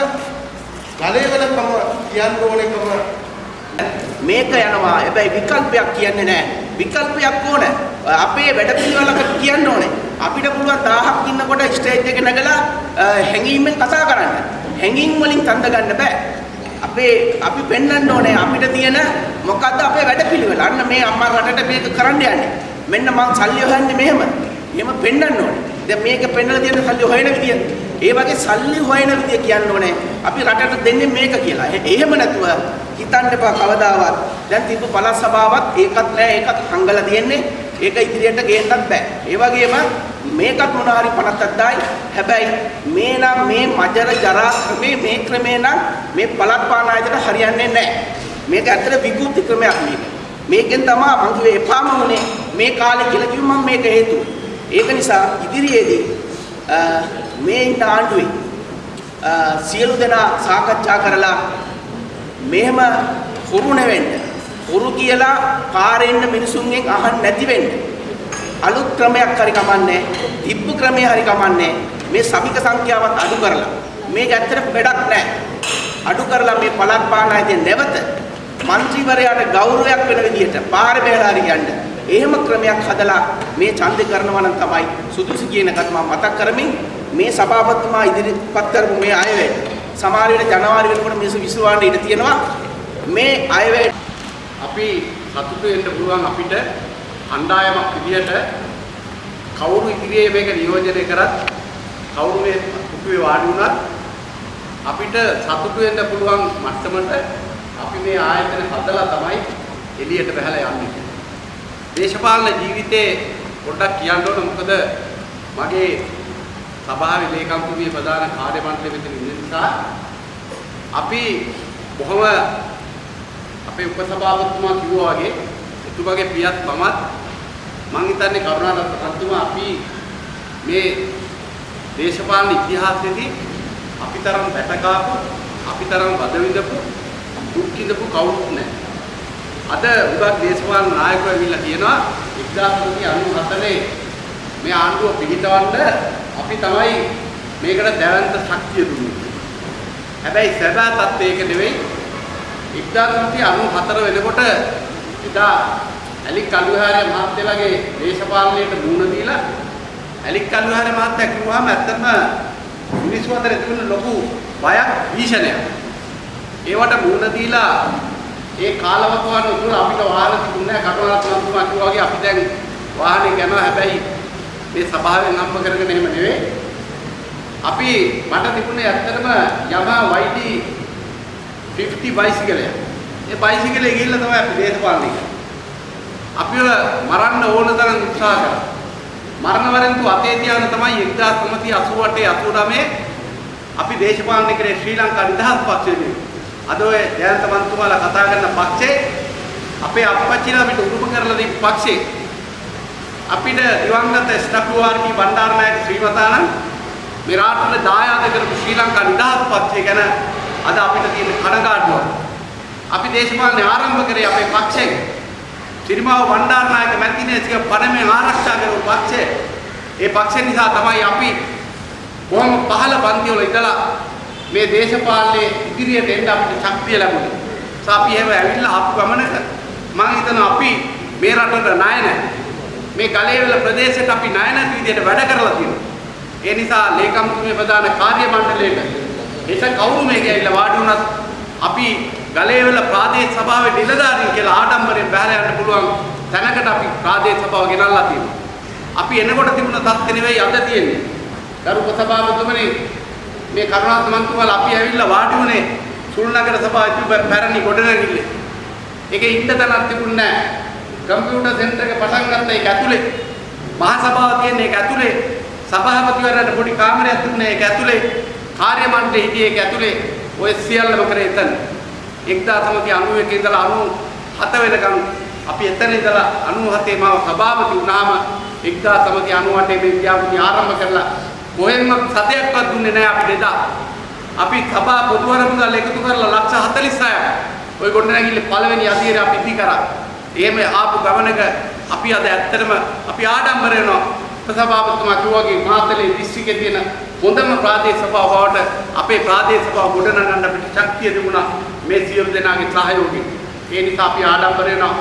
ගලේවලකම කියන්න ඕනේකම. මේක යනවා. හැබැයි විකල්පයක් කියන්නේ නැහැ විකල්පයක් ඕන. අපේ වැඩපිළිවෙලකට කියන්න ඕනේ. අපිට පුළුවන් 1000ක් ඉන්නකොට ස්ටේජ් එකේ නැගලා හැංගීමෙන් කතා කරන්න. හැංගීම් වලින් තන්ද ගන්න බෑ. අපේ අපි පෙන්වන්න ඕනේ අපිට තියෙන මොකද්ද අපේ වැඩපිළිවෙල අන්න මේ අම්මා රටට මේක කරන්න යන්නේ. මෙන්න මං සල්ලි හොයන්නේ මෙහෙම. එහෙම පෙන්වන්න ඕනේ. දැන් මේක පෙන්වලා තියෙන සල්ලි හොයන විදිය. ඒ වගේ සල්ලි හොයන විදිය කියන්න ඕනේ. අපි රටට දෙන්නේ මේක කියලා. එහෙම නැතුව හිතන්න එපා කවදාවත්. දැන් තිබ්බ පළාත් සභාවත් ඒකත් නෑ ඒකත් හංගලා තියෙන්නේ. ඒක ඉදිරියට ගේන්නත් බෑ. ඒ වගේම මේකත් මොන හරි 57000යි හැබැයි මේ නම් මේ මජර ජරා ක්‍රමේ මේ ක්‍රමේ නම් මේ පළාත් පාලන ආයතන හරියන්නේ නැහැ මේක ඇත්තට විකෘති ක්‍රමයක් මේක. මේකෙන් තමයි මම කිව්වේ එපාම උනේ. මේ කාලේ කියලා කිව්වම මම මේක හේතුව. ඒක නිසා ඉදිරියේදී මේ ඉන්න ආණ්ඩුවේ සියලු දෙනා සාකච්ඡා කරලා මෙහෙම හුරු නැවෙන්න හුරු කියලා පාරෙන්න මිනිසුන්ගෙන් අහන්න නැති වෙන්න. අලුත් ක්‍රමයක් හරි කමන්නේ තිබ්බ ක්‍රමේ හරි කමන්නේ මේ සමික සංඛ්‍යාවත් අඩු කරලා. මේක ඇත්තට වැඩක් නැහැ අඩු කරලා මේ පළක් පානායදී නැවත മന്ത്രിවරයාට ගෞරවයක් වෙන විදිහට පාරේ බැලලා හරි යන්නේ. එහෙම ක්‍රමයක් හදලා මේ ඡන්ද කරනවා නම් තමයි සුදුසු කියන එකත් මම මතක් කරමින් මේ සභාපතිතුමා ඉදිරිපත් කරපු මේ අයවැය සමහර වෙලට ජනවාරි වෙනකොට මිනිස්සු විශ්වාසයෙන් ඉඳ තියෙනවා මේ අයවැය අපි සතුටු වෙන්න පුළුවන් අපිට අණ්ඩායමක් විදියට කවුරු ඉදිරියේ මේක නියෝජනය කරත් කවුරු මේ කුපුවේ වාඩි වුණත් අපිට සතුටු වෙන්න පුළුවන් මට්ටමට අපි මේ ආයතන හදලා තමයි එළියට බහලා යන්නේ. දේශපාලන ජීවිතේ පොඩ්ඩක් කියන්න ඕන මොකද මගේ සභාවේ ලේකම්තුමිය ප්‍රධාන කාර්ය මණ්ඩලෙ මෙතන ඉන්න නිසා අපි බොහොම අපේ උපසභාපතිතුමා කිව්වා වගේ එතුමාගේ පියත් මමත් මං හිතන්නේ කරුණාරත්න රත්තුමා අපි මේ දේශපාලන ඉතිහාසයේදී අපි තරම් වැටකාපු අපි තරම් වද විඳපු දුක් විඳපු කවුරුත් නැහැ. අද උගත් දේශපාලන නායකයෝ ඇවිල්ලා කියනවා 1997 මේ ආණ්ඩුව පිහිටවන්න අපි තමයි මේකට දැවැන්ත ශක්තිය දුන්නේ. හැබැයි සැබෑ තත්ත්වය ඒක නෙවෙයි 1994 වෙනකොට එදා ඇලික් කල්විහාරය මහත්තයලාගේ දේශපාලනයට මුහුණ දීලා ඇලික් කල්විහාරය මහත්තයා කිව්වහම ඇත්තම මිනිස්සු අතර තිබුණ ලොකු බයක් භීෂණයක්. ඒවට මුහුණ දීලා ඒ කාලවකවාන උතුර අපිට වාහන තිබුණේ නැහැ කටුවරත් මන්තුමා කිව්වා වගේ අපි දැන් වාහනේ යනවා හැබැයි මේ සභාවෙන් හම්බ කරගෙන එහෙම නෙවෙයි. අපි මට තිබුණේ ඇත්තටම Yamaha YD 50 බයිසිකලයක්. ඒ බයිසිකලේ ගිහිල්ලා තමයි අපි දේශපාලනය කරේ. අපිව මරන්න ඕන තරම් උත්සාහ කරා. මරණ වරෙන්තු අතේ තියාගෙන තමයි 1988 89 අපි දේශපාලනය කරේ ශ්‍රී ලංකා නිදහස් පක්ෂයේදී. අද ඔය ජයන්ත මන්තුමාලා කතා කරන පක්ෂේ අපේ අපච්චිලා අපිට උරුම කරලා දීපු පක්ෂේ අපිට දිවංගත ස්ටප්වාර්කි බණ්ඩාරනායක ශ්‍රීමතාණන් මේ රාත්‍රියේ දායාද කරපු ශ්‍රී ලංකා නිදහස් පක්ෂය ගැන අද අපිට තියෙන කනගාටුව. අපි දේශපාලනය ආරම්භ කරේ අපේ පක්ෂයෙන්. ත්‍රිමාව බණ්ඩාරනායක මැතිණියගේ පණමේ ආරක්ෂා කරපු පක්ෂය. ඒ පක්ෂය නිසා තමයි අපි බොහොම පහළ පන්තිවල ඉඳලා මේ දේශපාලනයේ ඉදිරියට එන්න අපිට ශක්තිය ලැබුණේ. අපි එහෙම ඇවිල්ලා ආපු ගමනක මම හිතනවා අපි මේ රටට ණය නැහැ. මේ ගලේවල ප්‍රදේශයට අපි ණය නැති විදිහට වැඩ කරලා තියෙනවා. ඒ නිසා ලේකම්තුමේ ප්‍රධාන කාර්ය මණ්ඩලයට එස කවුරු මේක ඇවිල්ලා වාඩි වුණත් අපි ගලේවල ප්‍රාදේශ සභාවේ නිලධාරීන් කියලා ආඩම්බරයෙන් බැහැලා යන්න පුළුවන් තැනකට අපි ප්‍රාදේශ සභාව ගෙනල්ලා තියෙනවා. අපි එනකොට තිබුණ තත්ත්ව නෙවෙයි අද තියෙන්නේ. ගරු උපසභාපතිතුමනි මේ කරුණාත් මන්තුමාලා අපි ඇවිල්ලා වාඩි වුණේ සුල්නගර සභාවේ තිබ්බ පැරණි ගොඩනැගිල්ලේ. ඒකේ ඉන්න තැනක් තිබුණේ නැහැ. කම්පියුටර් සෙන්ටර් එක පටන් ගත්ත ඒක ඇතුලේ. මහා සභාව තියෙන ඒක ඇතුලේ. සභාපතිවරයාට පොඩි කාමරයක් තිබුණේ ඒක ඇතුලේ. කාර්ය මණ්ඩලෙ හිටියේ ඒක ඇතුලේ. ඔය සියල්ලම කරේ එතන. 1991 ඉඳලා 97 වෙනකම් අපි එතන ඉඳලා 97 මාව සභාපති වුණාම 1998 මේ ව්‍යාපෘති ආරම්භ කරලා කොහෙන්ම සතයක්වත් දුන්නේ නැහැ අපිට එදා. අපි සභා පොදුවර මුදල් එකතු කරලා ලක්ෂ 46ක් ওই ගොඩනැගිල්ලේ පළවෙනි අදියර අපි ඉදි කරා. එහෙම ආපු ගමනක අපි අද ඇත්තටම අපි ආඩම්බර වෙනවා. ප්‍රසභාපතිතුමා කිව්වා වගේ මාතලේ දිස්ත්‍රික්කයේ තියෙන හොඳම ප්‍රාදේශ සභාව බවට අපේ ප්‍රාදේශ සභාව ගොඩනගන්න අපිට ශක්තිය තිබුණා මේ සියලු දෙනාගේ සහයෝගයෙන්. ඒ නිසා අපි ආඩම්බර වෙනවා.